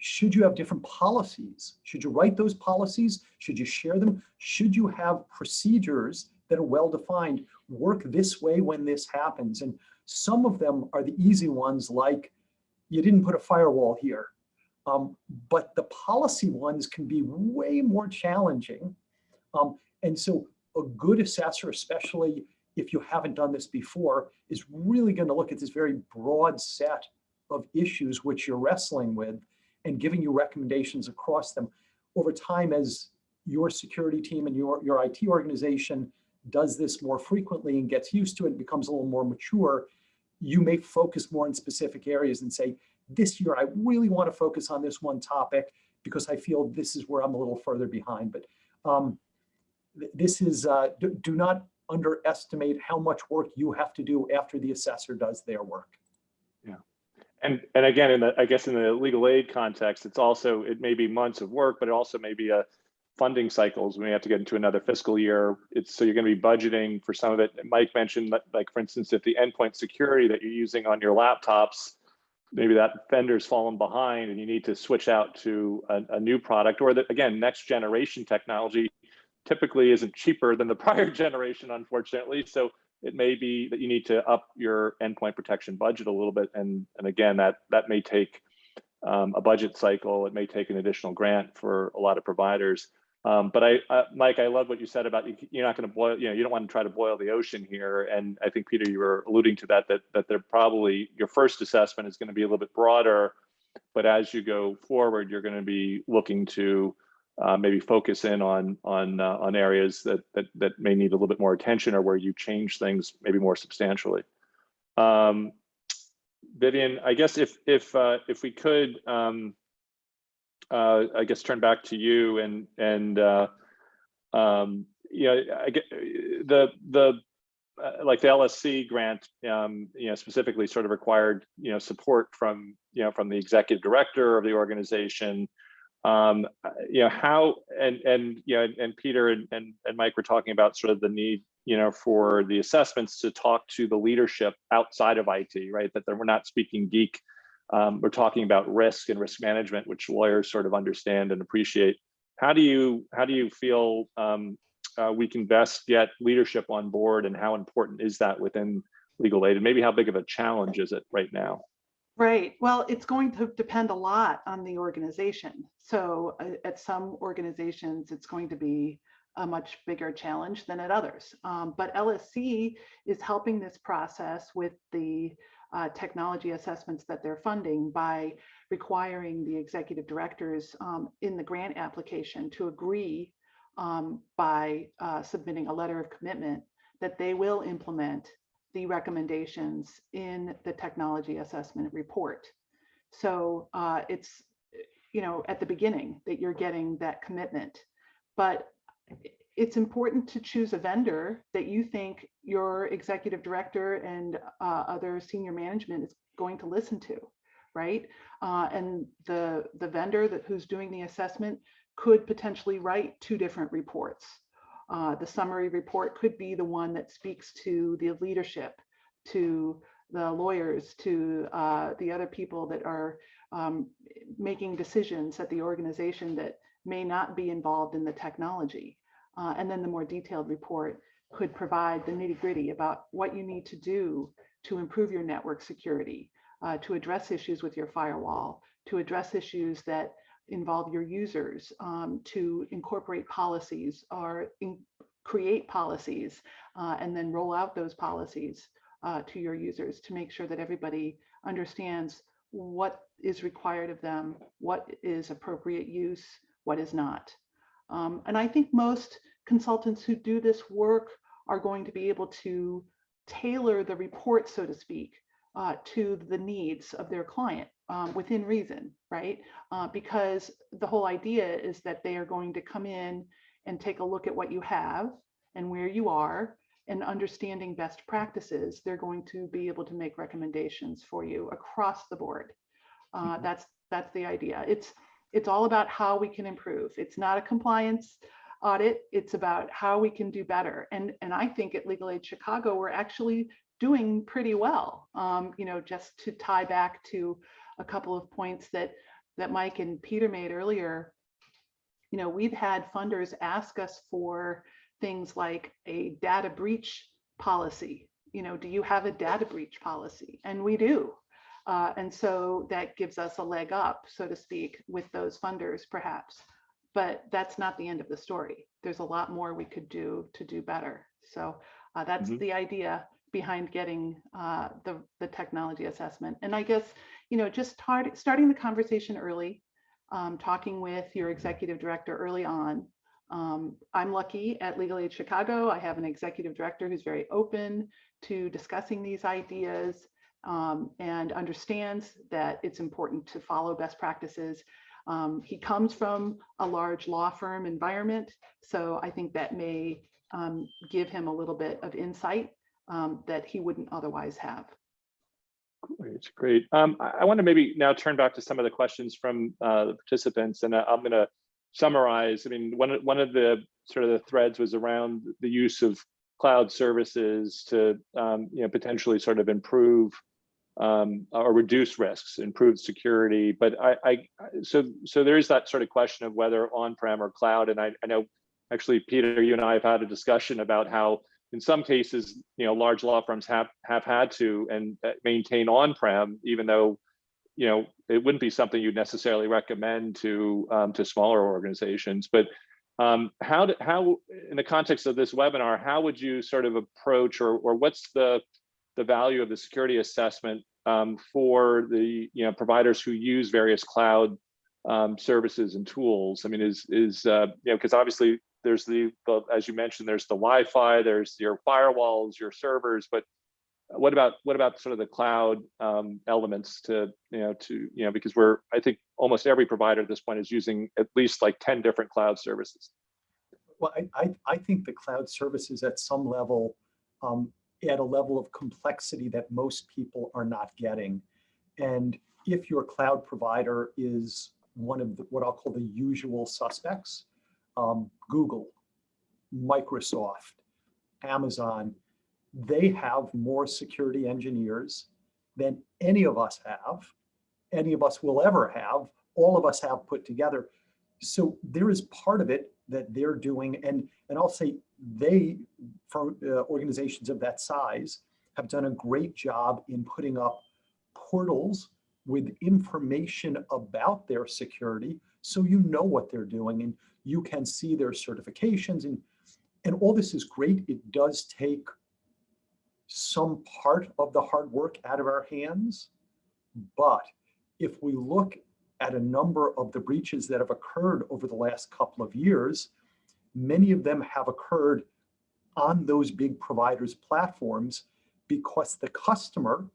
should you have different policies? Should you write those policies? Should you share them? Should you have procedures that are well-defined? Work this way when this happens. And some of them are the easy ones like you didn't put a firewall here. Um, but the policy ones can be way more challenging. Um, and so a good assessor, especially if you haven't done this before, is really going to look at this very broad set of issues which you're wrestling with and giving you recommendations across them over time as your security team and your, your IT organization does this more frequently and gets used to it, becomes a little more mature, you may focus more in specific areas and say, this year, I really want to focus on this one topic because I feel this is where I'm a little further behind. But um, this is, uh, do, do not underestimate how much work you have to do after the assessor does their work. Yeah. And, and again, in the, I guess in the legal aid context, it's also, it may be months of work, but it also may be a funding cycles. We may have to get into another fiscal year. It's, so you're going to be budgeting for some of it. Mike mentioned like, for instance, if the endpoint security that you're using on your laptops, maybe that vendor's fallen behind and you need to switch out to a, a new product or that, again, next generation technology typically isn't cheaper than the prior generation, unfortunately. So it may be that you need to up your endpoint protection budget a little bit. And, and again, that, that may take um, a budget cycle. It may take an additional grant for a lot of providers. Um, but I, uh, Mike, I love what you said about you, you're not going to boil, you know, you don't want to try to boil the ocean here. And I think Peter, you were alluding to that, that, that they're probably, your first assessment is going to be a little bit broader, but as you go forward, you're going to be looking to uh, maybe focus in on on uh, on areas that that that may need a little bit more attention or where you change things maybe more substantially. Um, Vivian, I guess if if uh, if we could, um, uh, I guess turn back to you and and uh, um, you know, I get the the uh, like the LSC grant, um, you know, specifically sort of required you know support from you know from the executive director of the organization. Um you know how and and you know and peter and, and and mike were talking about sort of the need you know for the assessments to talk to the leadership outside of it right? That we're not speaking geek um, we're talking about risk and risk management which lawyers sort of understand and appreciate how do you how do you feel um, uh, we can best get leadership on board and how important is that within legal aid and maybe how big of a challenge is it right now Right. Well, it's going to depend a lot on the organization. So uh, at some organizations, it's going to be a much bigger challenge than at others. Um, but LSC is helping this process with the uh, technology assessments that they're funding by requiring the executive directors um, in the grant application to agree um, by uh, submitting a letter of commitment that they will implement the recommendations in the technology assessment report. So uh, it's, you know, at the beginning that you're getting that commitment. But it's important to choose a vendor that you think your executive director and uh, other senior management is going to listen to, right? Uh, and the, the vendor that who's doing the assessment could potentially write two different reports. Uh, the summary report could be the one that speaks to the leadership, to the lawyers, to uh, the other people that are um, making decisions at the organization that may not be involved in the technology. Uh, and then the more detailed report could provide the nitty gritty about what you need to do to improve your network security, uh, to address issues with your firewall, to address issues that involve your users um, to incorporate policies or in, create policies uh, and then roll out those policies uh, to your users to make sure that everybody understands what is required of them, what is appropriate use, what is not. Um, and I think most consultants who do this work are going to be able to tailor the report, so to speak, uh, to the needs of their client um, within reason, right? Uh, because the whole idea is that they are going to come in and take a look at what you have and where you are and understanding best practices, they're going to be able to make recommendations for you across the board. Uh, Mhm. That's that's the idea. It's it's all about how we can improve. It's not a compliance audit. It's about how we can do better. And and I think at Legal Aid Chicago, we're actually doing pretty well. Um, you know, just to tie back to a couple of points that that Mike and Peter made earlier. You know, we've had funders ask us for things like a data breach policy. You know, do you have a data breach policy? And we do. Uh, and so that gives us a leg up, so to speak, with those funders perhaps. But that's not the end of the story. There's a lot more we could do to do better. So uh, that's Mhm. the idea behind getting uh, the, the technology assessment. And I guess, you know, just start, starting the conversation early, um, talking with your executive director early on, um, I'm lucky at Legal Aid Chicago. I have an executive director who's very open to discussing these ideas um, and understands that it's important to follow best practices. Um, he comes from a large law firm environment, so I think that may um, give him a little bit of insight um, that he wouldn't otherwise have. Great, great. Um, I, I want to maybe now turn back to some of the questions from uh, the participants, and I- I'm going to summarize. I mean, one one of the sort of the threads was around the use of cloud services to um, you know potentially sort of improve um, or reduce risks, improve security. But I, I so so there is that sort of question of whether on-prem or cloud. And I, I know actually, Peter, you and I have had a discussion about how in some cases, you know, large law firms have have had to and uh, maintain on-prem, even though, you know, it wouldn't be something you'd necessarily recommend to um, to smaller organizations. But um, how do, how in the context of this webinar, how would you sort of approach or or what's the the value of the security assessment um, for the you know providers who use various cloud um, services and tools? I mean, is is uh, you know because obviously there's the, as you mentioned, there's the Wi-Fi, there's your firewalls, your servers, but what about what about sort of the cloud um, elements to you know to you know because we're I think almost every provider at this point is using at least like 10 different cloud services. Well, I, I, I think the cloud services at some level, um, at a level of complexity that most people are not getting. And if your cloud provider is one of the, what I'll call the usual suspects, um, Google, Microsoft, Amazon, they have more security engineers than any of us have, any of us will ever have, all of us have put together. So there is part of it that they're doing, and, and I'll say they, for uh, organizations of that size, have done a great job in putting up portals with information about their security so you know what they're doing and you can see their certifications. And and all this is great. It does take some part of the hard work out of our hands. But if we look at a number of the breaches that have occurred over the last couple of years many of them have occurred on those big providers platforms because the customer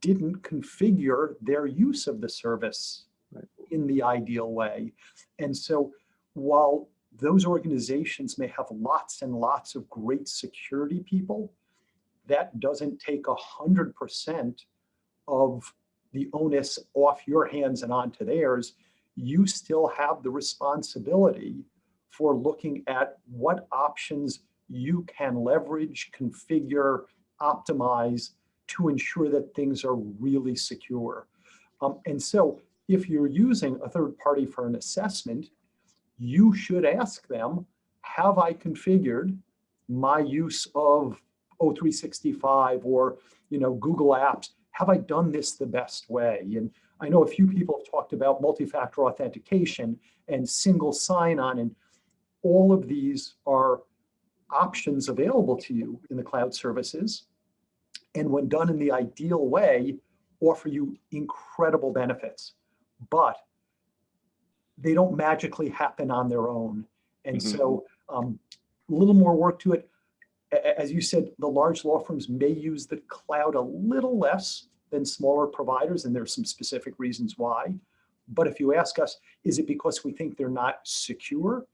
didn't configure their use of the service Right. in the ideal way. And so while those organizations may have lots and lots of great security people, that doesn't take a hundred percent of the onus off your hands and onto theirs. You still have the responsibility for looking at what options you can leverage, configure, optimize to ensure that things are really secure. Um, and so if you're using a third party for an assessment, you should ask them, have I configured my use of O365 or you know Google Apps? Have I done this the best way? And I know a few people have talked about multi-factor authentication and single sign-on, and all of these are options available to you in the cloud services. And when done in the ideal way, offer you incredible benefits, but they don't magically happen on their own. And Mhm. so um, a little more work to it. As you said, the large law firms may use the cloud a little less than smaller providers, and there's some specific reasons why. But if you ask us, is it because we think they're not secure?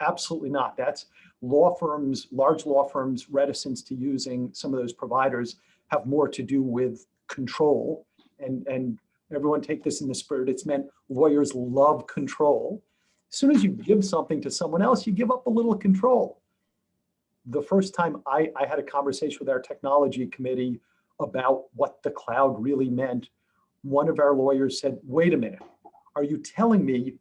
Absolutely not. That's law firms, large law firms' reticence to using some of those providers have more to do with control. And, and everyone take this in the spirit, it's meant lawyers love control. As soon as you give something to someone else, you give up a little control. The first time I, I had a conversation with our technology committee about what the cloud really meant, one of our lawyers said, wait a minute, are you telling me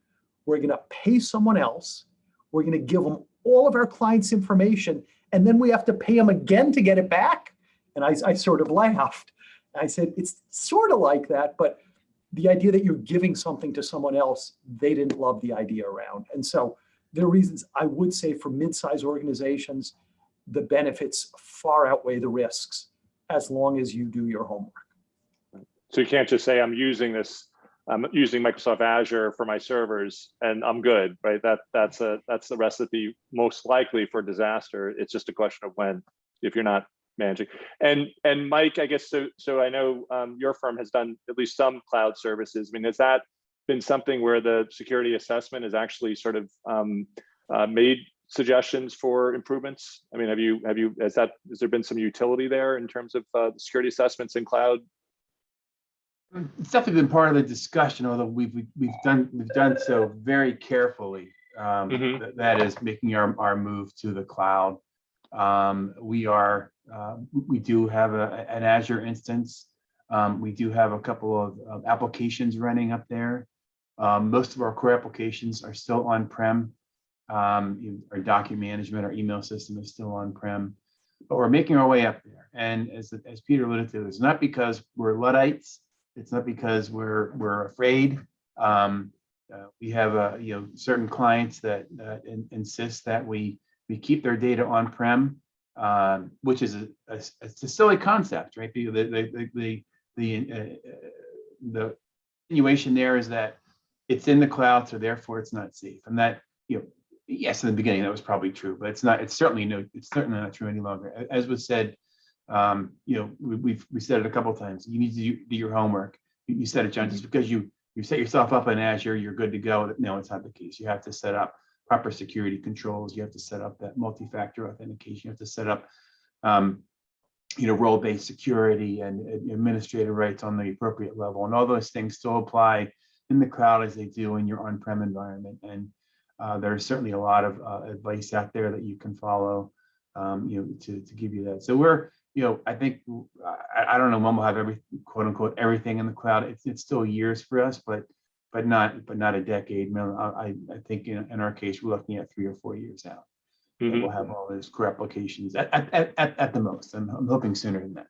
we're gonna pay someone else, we're gonna give them all of our clients' information, and then we have to pay them again to get it back? And I, I sort of laughed. I said, it's sort of like that, but the idea that you're giving something to someone else, they didn't love the idea around. And so there are reasons I would say for mid-sized organizations, the benefits far outweigh the risks as long as you do your homework. So you can't just say, I'm using this, I'm using Microsoft Azure for my servers and I'm good, right? That, that's a, that's the recipe most likely for disaster. It's just a question of when, if you're not managing. And, and Mike, I guess, so, so I know um, your firm has done at least some cloud services. I mean, has that been something where the security assessment has actually sort of um, uh, made suggestions for improvements? I mean, have you, have you, has that, has there been some utility there in terms of uh, security assessments in cloud? It's definitely been part of the discussion, although we've, we've- we've done, we've done so very carefully. Um, Mhm. th- That is making our, our move to the cloud. Um, We are, uh, we do have a, an Azure instance. Um, We do have a couple of of applications running up there. Um, Most of our core applications are still on-prem. Um, Our document management, our email system is still on-prem. But we're making our way up there. And as, as Peter alluded to, it's not because we're Luddites. It's not because we're, we're afraid. Um, uh, we have, uh, you know, certain clients that, uh, in- insist that we, we keep their data on-prem, um, which is a, a, a silly concept, right? The, the, the, the, the, uh, the insinuation there is that it's in the cloud, so therefore it's not safe. And that, you know, yes, in the beginning, that was probably true, but it's not, it's certainly no, it's certainly not true any longer. As was said, um, you know, we, we've, we said it a couple times, you need to do- your homework. You you said it, John, just because you, you set yourself up in Azure, you're good to go. No, it's not the case. You have to set up proper security controls. You have to set up that multi-factor authentication. You have to set up, um, you know, role-based security and and administrative rights on the appropriate level. And all those things still apply in the cloud as they do in your on-prem environment. And uh, there's certainly a lot of uh, advice out there that you can follow, um, you know, to, to give you that. So we're, you know, I think, I, I don't know when we'll have every, quote unquote, everything in the cloud. It's, it's still years for us, but, but not, but not a decade. I, I think in, in our case, we're looking at three or four years out. that Mhm. We'll have all those core applications at, at, at, at, at the most. I'm, I'm hoping sooner than that.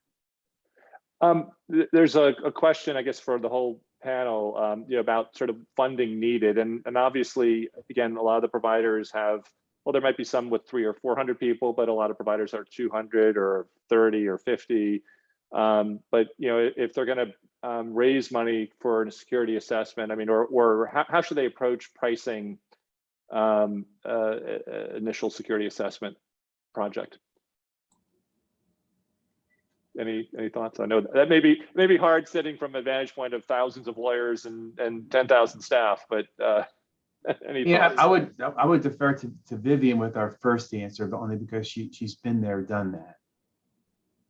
Um, th- there's a, a question, I guess, for the whole panel, um, you know, about sort of funding needed. And, and obviously, again, a lot of the providers have, well, there might be some with three or 400 people, but a lot of providers are 200 or 30 or 50. Um, but, you know, if they're going to um, raise money for a security assessment, I mean, or, or how, how should they approach pricing um, uh, initial security assessment project? Any, any thoughts? I know that may be, may be hard sitting from a vantage point of thousands of lawyers and, and 10,000 staff, but uh, Yeah, thoughts? I would, I would defer to, to Vivian with our first answer, but only because she, she's been there, done that.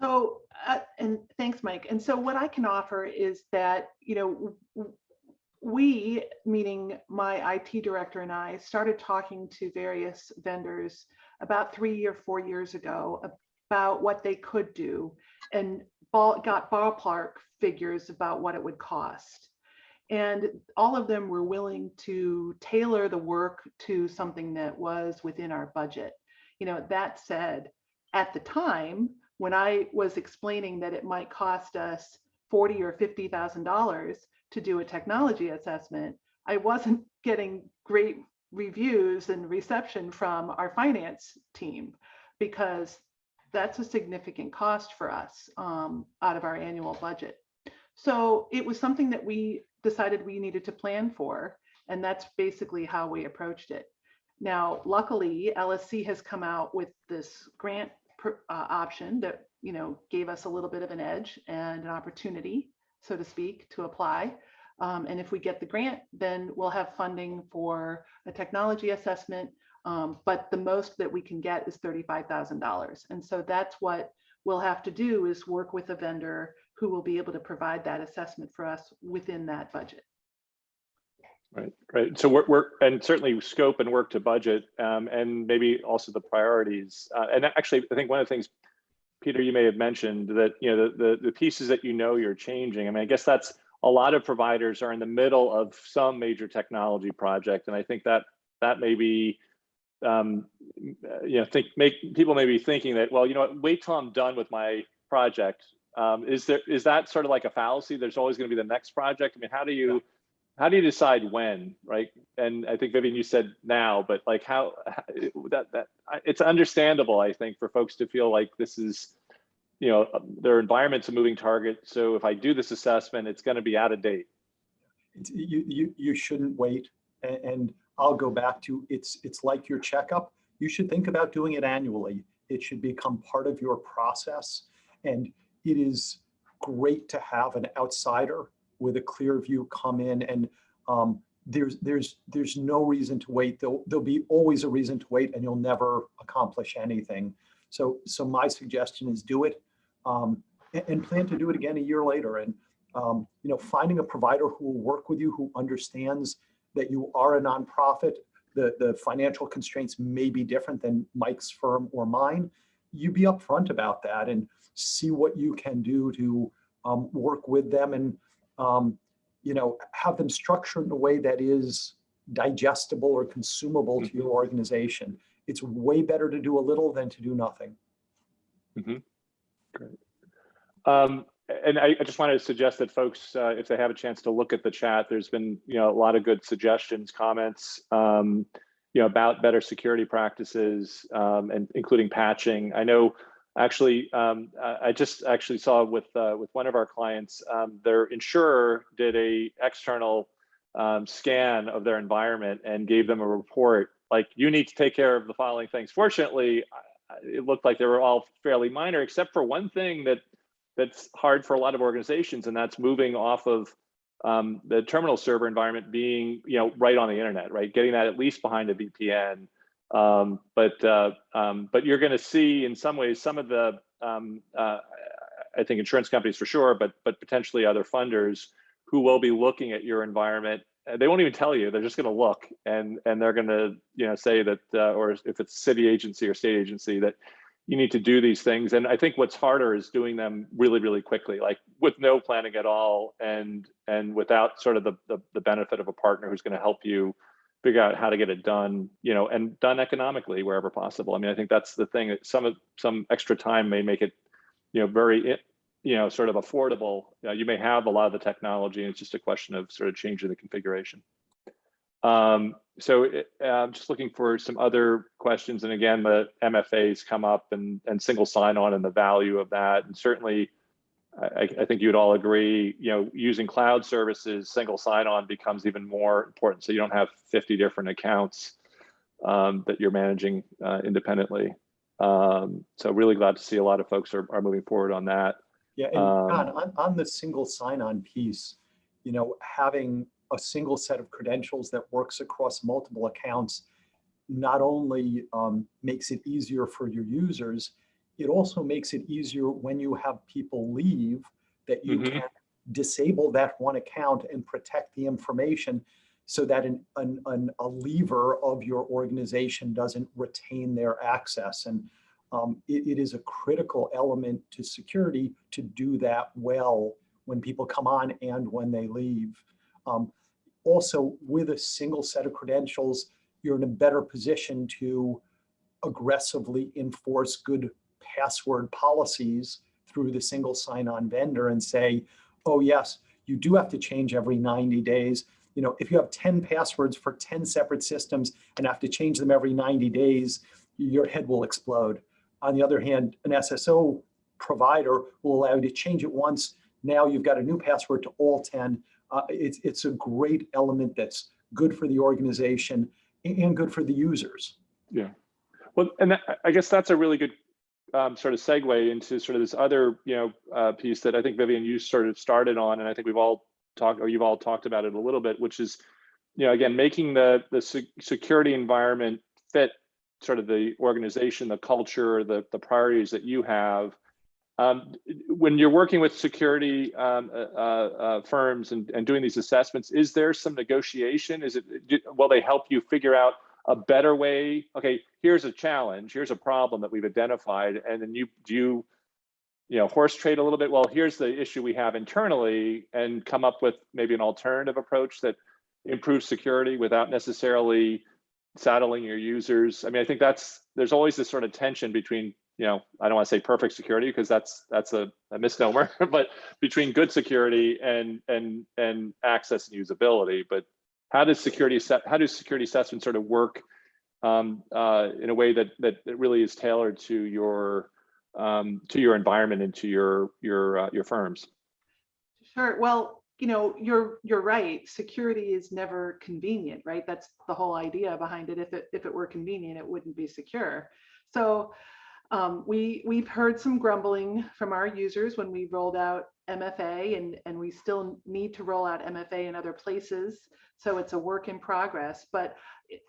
So, uh, and thanks, Mike. And so what I can offer is that, you know, w- w- we, meaning my IT director and I, started talking to various vendors about three or four years ago about what they could do and ball, got ballpark figures about what it would cost. And all of them were willing to tailor the work to something that was within our budget. You know, that said, at the time, when I was explaining that it might cost us forty or fifty thousand dollars to do a technology assessment, I wasn't getting great reviews and reception from our finance team because that's a significant cost for us um, out of our annual budget. So it was something that we decided we needed to plan for, and that's basically how we approached it. Now, luckily, LSC has come out with this grant pr- uh, option that, you know, gave us a little bit of an edge and an opportunity, so to speak, to apply. Um, and if we get the grant, then we'll have funding for a technology assessment. Um, but the most that we can get is $35,000. And so that's what we'll have to do is work with a vendor who will be able to provide that assessment for us within that budget. Right, right. So we're, and certainly scope and work to budget, um, and maybe also the priorities. Uh, and actually, I think one of the things, Peter, you may have mentioned that, you know, the, the, the pieces that you know you're changing. I mean, I guess that's, a lot of providers are in the middle of some major technology project. And I think that, that may be, um, you know, think, make, people may be thinking that, well, you know what, wait till I'm done with my project. Um, is there, is that sort of like a fallacy? There's always going to be the next project. I mean, how do you, how do you decide when, right? And I think Vivian, you said now, but like how, how- that that it's understandable, I think, for folks to feel like this is, you know, their environment's a moving target. So if I do this assessment, it's going to be out of date. You, you, you shouldn't wait. And I'll go back to, it's, it's like your checkup. You should think about doing it annually. It should become part of your process. And it is great to have an outsider with a clear view come in and um, there's, there's, there's no reason to wait. There'll, there'll be always a reason to wait and you'll never accomplish anything. So, so my suggestion is do it um, and, and plan to do it again a year later. And um, you know, finding a provider who will work with you, who understands that you are a nonprofit, the, the financial constraints may be different than Mike's firm or mine. You be upfront about that and see what you can do to um, work with them and, um, you know, have them structured in a way that is digestible or consumable to your organization. It's way better to do a little than to do nothing. Um, and I, I just wanted to suggest that folks, uh, if they have a chance to look at the chat, there's been, you know, a lot of good suggestions, comments, um, you know, about better security practices, um, and including patching. I know, actually, um, I, just actually saw with uh, with one of our clients, um, their insurer did a external um, scan of their environment and gave them a report like you need to take care of the following things. Fortunately, it looked like they were all fairly minor, except for one thing that that's hard for a lot of organizations, and that's moving off of um, the terminal server environment being, you know, right on the internet, right? Getting that at least behind a VPN. Um, but uh, um, but you're going to see in some ways some of the um, uh, I think insurance companies for sure, but but potentially other funders who will be looking at your environment. Uh, They won't even tell you; they're just going to look and and they're going to you know say that, uh, or if it's city agency or state agency that you need to do these things. And I think what's harder is doing them really, really quickly, like with no planning at all, and and without sort of the the, the benefit of a partner who's going to help you figure out how to get it done, you know, and done economically wherever possible. I mean, I think that's the thing. that Some of some extra time may make it, you know, very you know sort of affordable. Uh, you may have a lot of the technology, and it's just a question of sort of changing the configuration. Um, so it- uh, I'm just looking for some other questions. And again, the MFAs come up and, and single sign-on and the value of that. And certainly, I, I think you'd all agree, you know, using cloud services, single sign-on becomes even more important. So you don't have 50 different accounts um, that you're managing uh, independently. Um, so really glad to see a lot of folks are, are moving forward on that. Yeah, and Um, John, on, on the single sign-on piece, you know, having a single set of credentials that works across multiple accounts not only um, makes it easier for your users, it also makes it easier when you have people leave that you Mhm. can disable that one account and protect the information so that an, an, an, a lever of your organization doesn't retain their access. And um, it, it is a critical element to security to do that well when people come on and when they leave. Um, also, with a single set of credentials, you're in a better position to aggressively enforce good password policies through the single sign-on vendor and say, oh yes, you do have to change every 90 days. You know, if you have 10 passwords for 10 separate systems and have to change them every 90 days, your head will explode. On the other hand, an SSO provider will allow you to change it once, Now you've got a new password to all 10. Uh, it's, it's a great element that's good for the organization and good for the users. Yeah. Well, and that, I guess that's a really good um, sort of segue into sort of this other, you know, uh, piece that I think Vivian, you sort of started on, and I think we've all talked, or you've all talked about it a little bit, which is, you know, again, making the the security environment fit sort of the organization, the culture, the the priorities that you have. Um, when you're working with security um, uh, uh, firms and, and doing these assessments, is there some negotiation? Is it will they help you figure out a better way? Okay, here's a challenge, here's a problem that we've identified, and then you do you, you know, horse trade a little bit. Well, here's the issue we have internally, and come up with maybe an alternative approach that improves security without necessarily saddling your users. I mean, I think that's there's always this sort of tension between you know I don't want to say perfect security because that's that's a, a misnomer, but between good security and and and access and usability. But how does security how does security assessment sort of work um, uh, in a way that, that that really is tailored to your um, to your environment and to your your uh, your firms? Sure. Well, you know, you're you're right. Security is never convenient, right? That's the whole idea behind it. If it if it were convenient, it wouldn't be secure. So um, we we've heard some grumbling from our users when we rolled out MFA, and and we still need to roll out MFA in other places. So it's a work in progress. But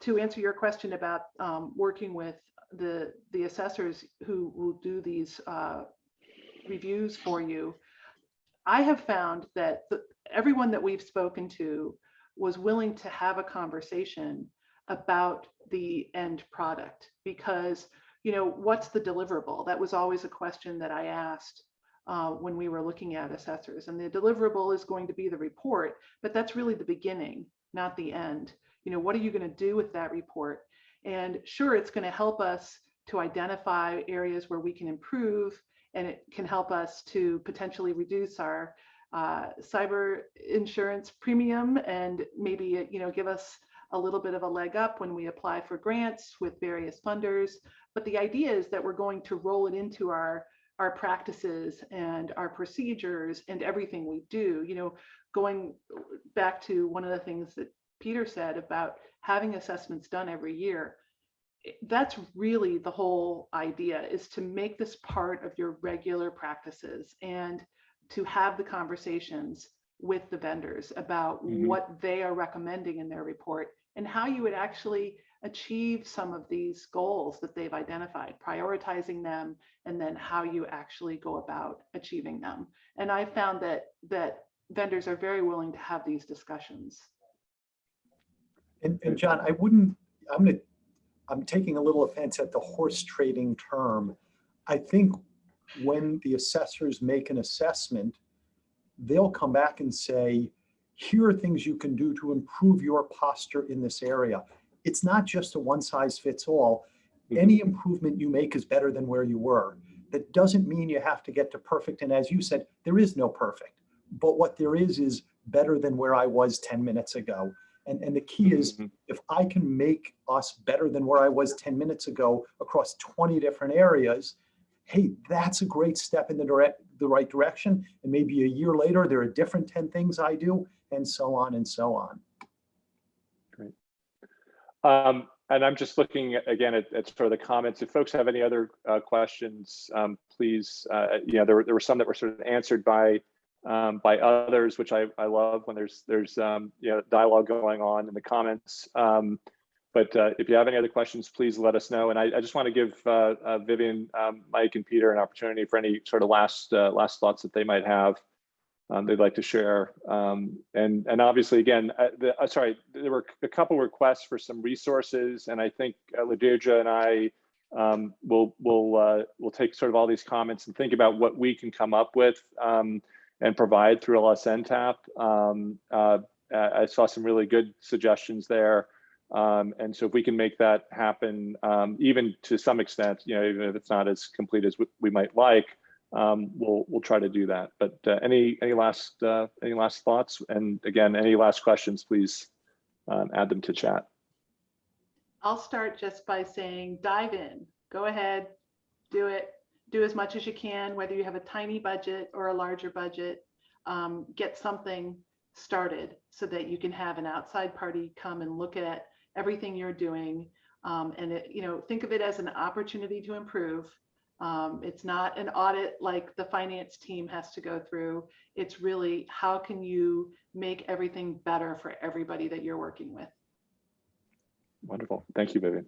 to answer your question about um, working with the the assessors who will do these uh, reviews for you, I have found that the, everyone that we've spoken to was willing to have a conversation about the end product because you know what's the deliverable that was always a question that i asked uh, when we were looking at assessors and the deliverable is going to be the report but that's really the beginning not the end. You know what are you going to do with that report? And sure it's going to help us to identify areas where we can improve and it can help us to potentially reduce our uh, cyber insurance premium and maybe you know give us a little bit of a leg up when we apply for grants with various funders. But the idea is that we're going to roll it into our our practices and our procedures and everything we do you know going back to one of the things that peter said about having assessments done every year that's really the whole idea is to make this part of your regular practices and to have the conversations with the vendors about Mhm. what they are recommending in their report and how you would actually achieve some of these goals that they've identified, prioritizing them, and then how you actually go about achieving them. And I found that that vendors are very willing to have these discussions. And, and John, I wouldn't, I'm gonna, I'm taking a little offense at the horse trading term. I think when the assessors make an assessment, they'll come back and say, here are things you can do to improve your posture in this area. It's not just a one size fits all. Any improvement you make is better than where you were. That doesn't mean you have to get to perfect. And as you said, there is no perfect. But what there is is better than where I was 10 minutes ago. And, and the key is Mhm. if I can make us better than where I was 10 minutes ago across 20 different areas, hey, that's a great step in the direct, the right direction. And maybe a year later, there are different 10 things I do and so on and so on. Um, and I'm just looking again at, at sort of the comments. If folks have any other uh, questions, um, please, uh, you know, there were, there were some that were sort of answered by um, by others, which I, I love when there's there's um, you know dialogue going on in the comments. Um, but uh, if you have any other questions, please let us know. And I, I just want to give uh, uh, Vivian, um, Mike, and Peter an opportunity for any sort of last uh, last thoughts that they might have um, they'd like to share. Um, and and obviously, again, uh, the, uh, sorry, there were a couple requests for some resources, and I think uh, Ladidra and I um, will will uh, will take sort of all these comments and think about what we can come up with um, and provide through LSNTAP. Um, uh, I saw some really good suggestions there. Um, and so if we can make that happen, um, even to some extent, you know, even if it's not as complete as we, we might like, um, we'll we'll try to do that. But uh, any any last uh, any last thoughts? And again, any last questions? Please um, add them to chat. I'll start just by saying dive in, go ahead, do it, do as much as you can, whether you have a tiny budget or a larger budget. um, get something started so that you can have an outside party come and look at everything you're doing. Um, and it, you know, think of it as an opportunity to improve. Um, it's not an audit like the finance team has to go through. It's really how can you make everything better for everybody that you're working with? Wonderful. Thank you, Vivian.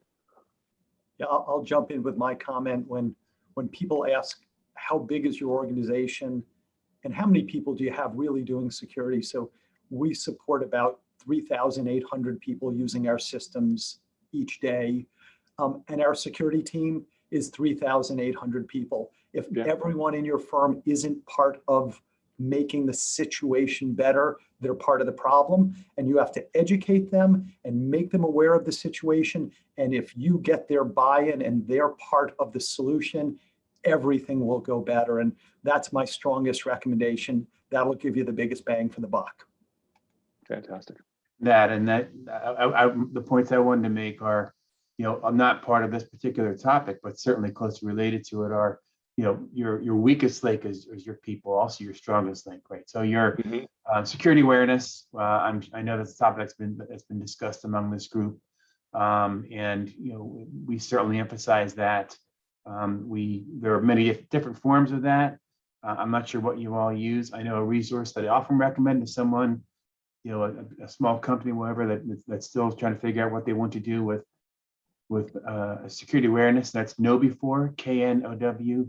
Yeah, I'll, I'll jump in with my comment when, when people ask, how big is your organization? And how many people do you have really doing security? So we support about 3,800 people using our systems each day. Um, and our security team is 3,800 people. If Yeah. everyone in your firm isn't part of making the situation better, they're part of the problem. And you have to educate them and make them aware of the situation. And if you get their buy-in and they're part of the solution, everything will go better. And that's my strongest recommendation. That'll give you the biggest bang for the buck. Fantastic. that and that, I, I, I- the points I wanted to make are, you know, I'm not part of this particular topic, but certainly closely related to it are, you know, your, your weakest link is, is your people, also your strongest link, right? So your Mhm. uh, security awareness, uh, I'm, I know that's a topic that's been, that's been discussed among this group. Um, and, you know, we certainly emphasize that. Um, we, there are many different forms of that. Uh, I'm not sure what you all use. I know a resource that I often recommend to someone you know, a, a small company, whatever, that, that's still trying to figure out what they want to do with, with, uh, security awareness, that's KnowBe4, K N O W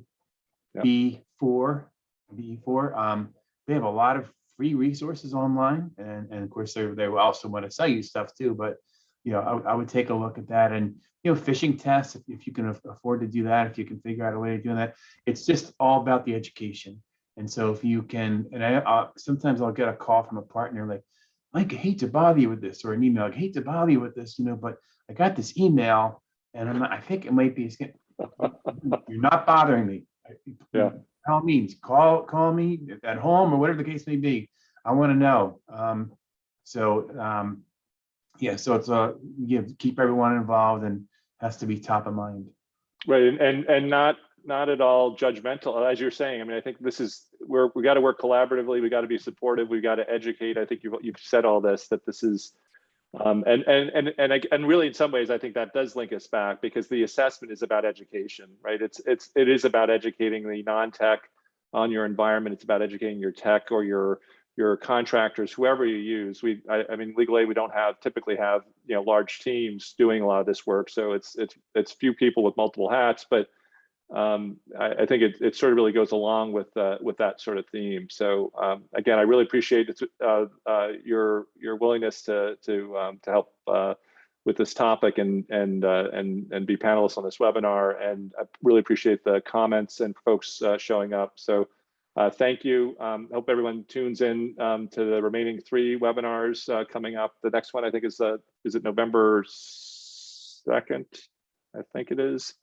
B four, B four, um, they have a lot of free resources online, and, and of course, they, they will also want to sell you stuff too, but, you know, I, would- I would take a look at that, and, you know, phishing tests, if, if you can afford to do that, if you can figure out a way of doing that, it's just all about the education. And so if you can, and I, uh, sometimes I'll get a call from a partner like, Mike, I hate to bother you with this, or an email, I hate to bother you with this, you know, but I got this email and I'm, I think it might be, it's get- you're not bothering me. Yeah. By all means, call, call me at home or whatever the case may be. I want to know. Um, so, um, yeah, so it's a, give, keep everyone involved and has to be top of mind. Right, and, and, and not, not at all judgmental, as you're saying, I mean, I think this is, we're, we got to work collaboratively, we got to be supportive, we got to educate, I think you've, you've said all this, that this is, um, and, and, and, and, and really in some ways, I think that does link us back, because the assessment is about education, right? It's, it's, it is about educating the non-tech on your environment, it's about educating your tech or your, your contractors, whoever you use. We, I, I mean, legally, we don't have, typically have, you know, large teams doing a lot of this work, so it's, it's, it's few people with multiple hats, but um, I, I think it, it sort of really goes along with uh, with that sort of theme. So um, again, I really appreciate uh, uh, your your willingness to to um, to help uh, with this topic and and uh, and and be panelists on this webinar. And I really appreciate the comments and folks uh, showing up. So thank you. Um, hope everyone tunes in um, to the remaining three webinars coming up. The next one I think is uh, is it November second? I think it is.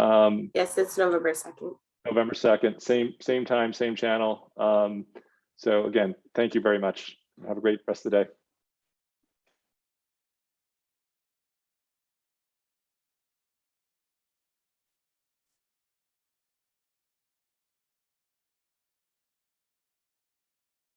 Um, Yes, it's November 2nd. November 2nd, same, same time, same channel. Um, so again, thank you very much. Have a great rest of the day.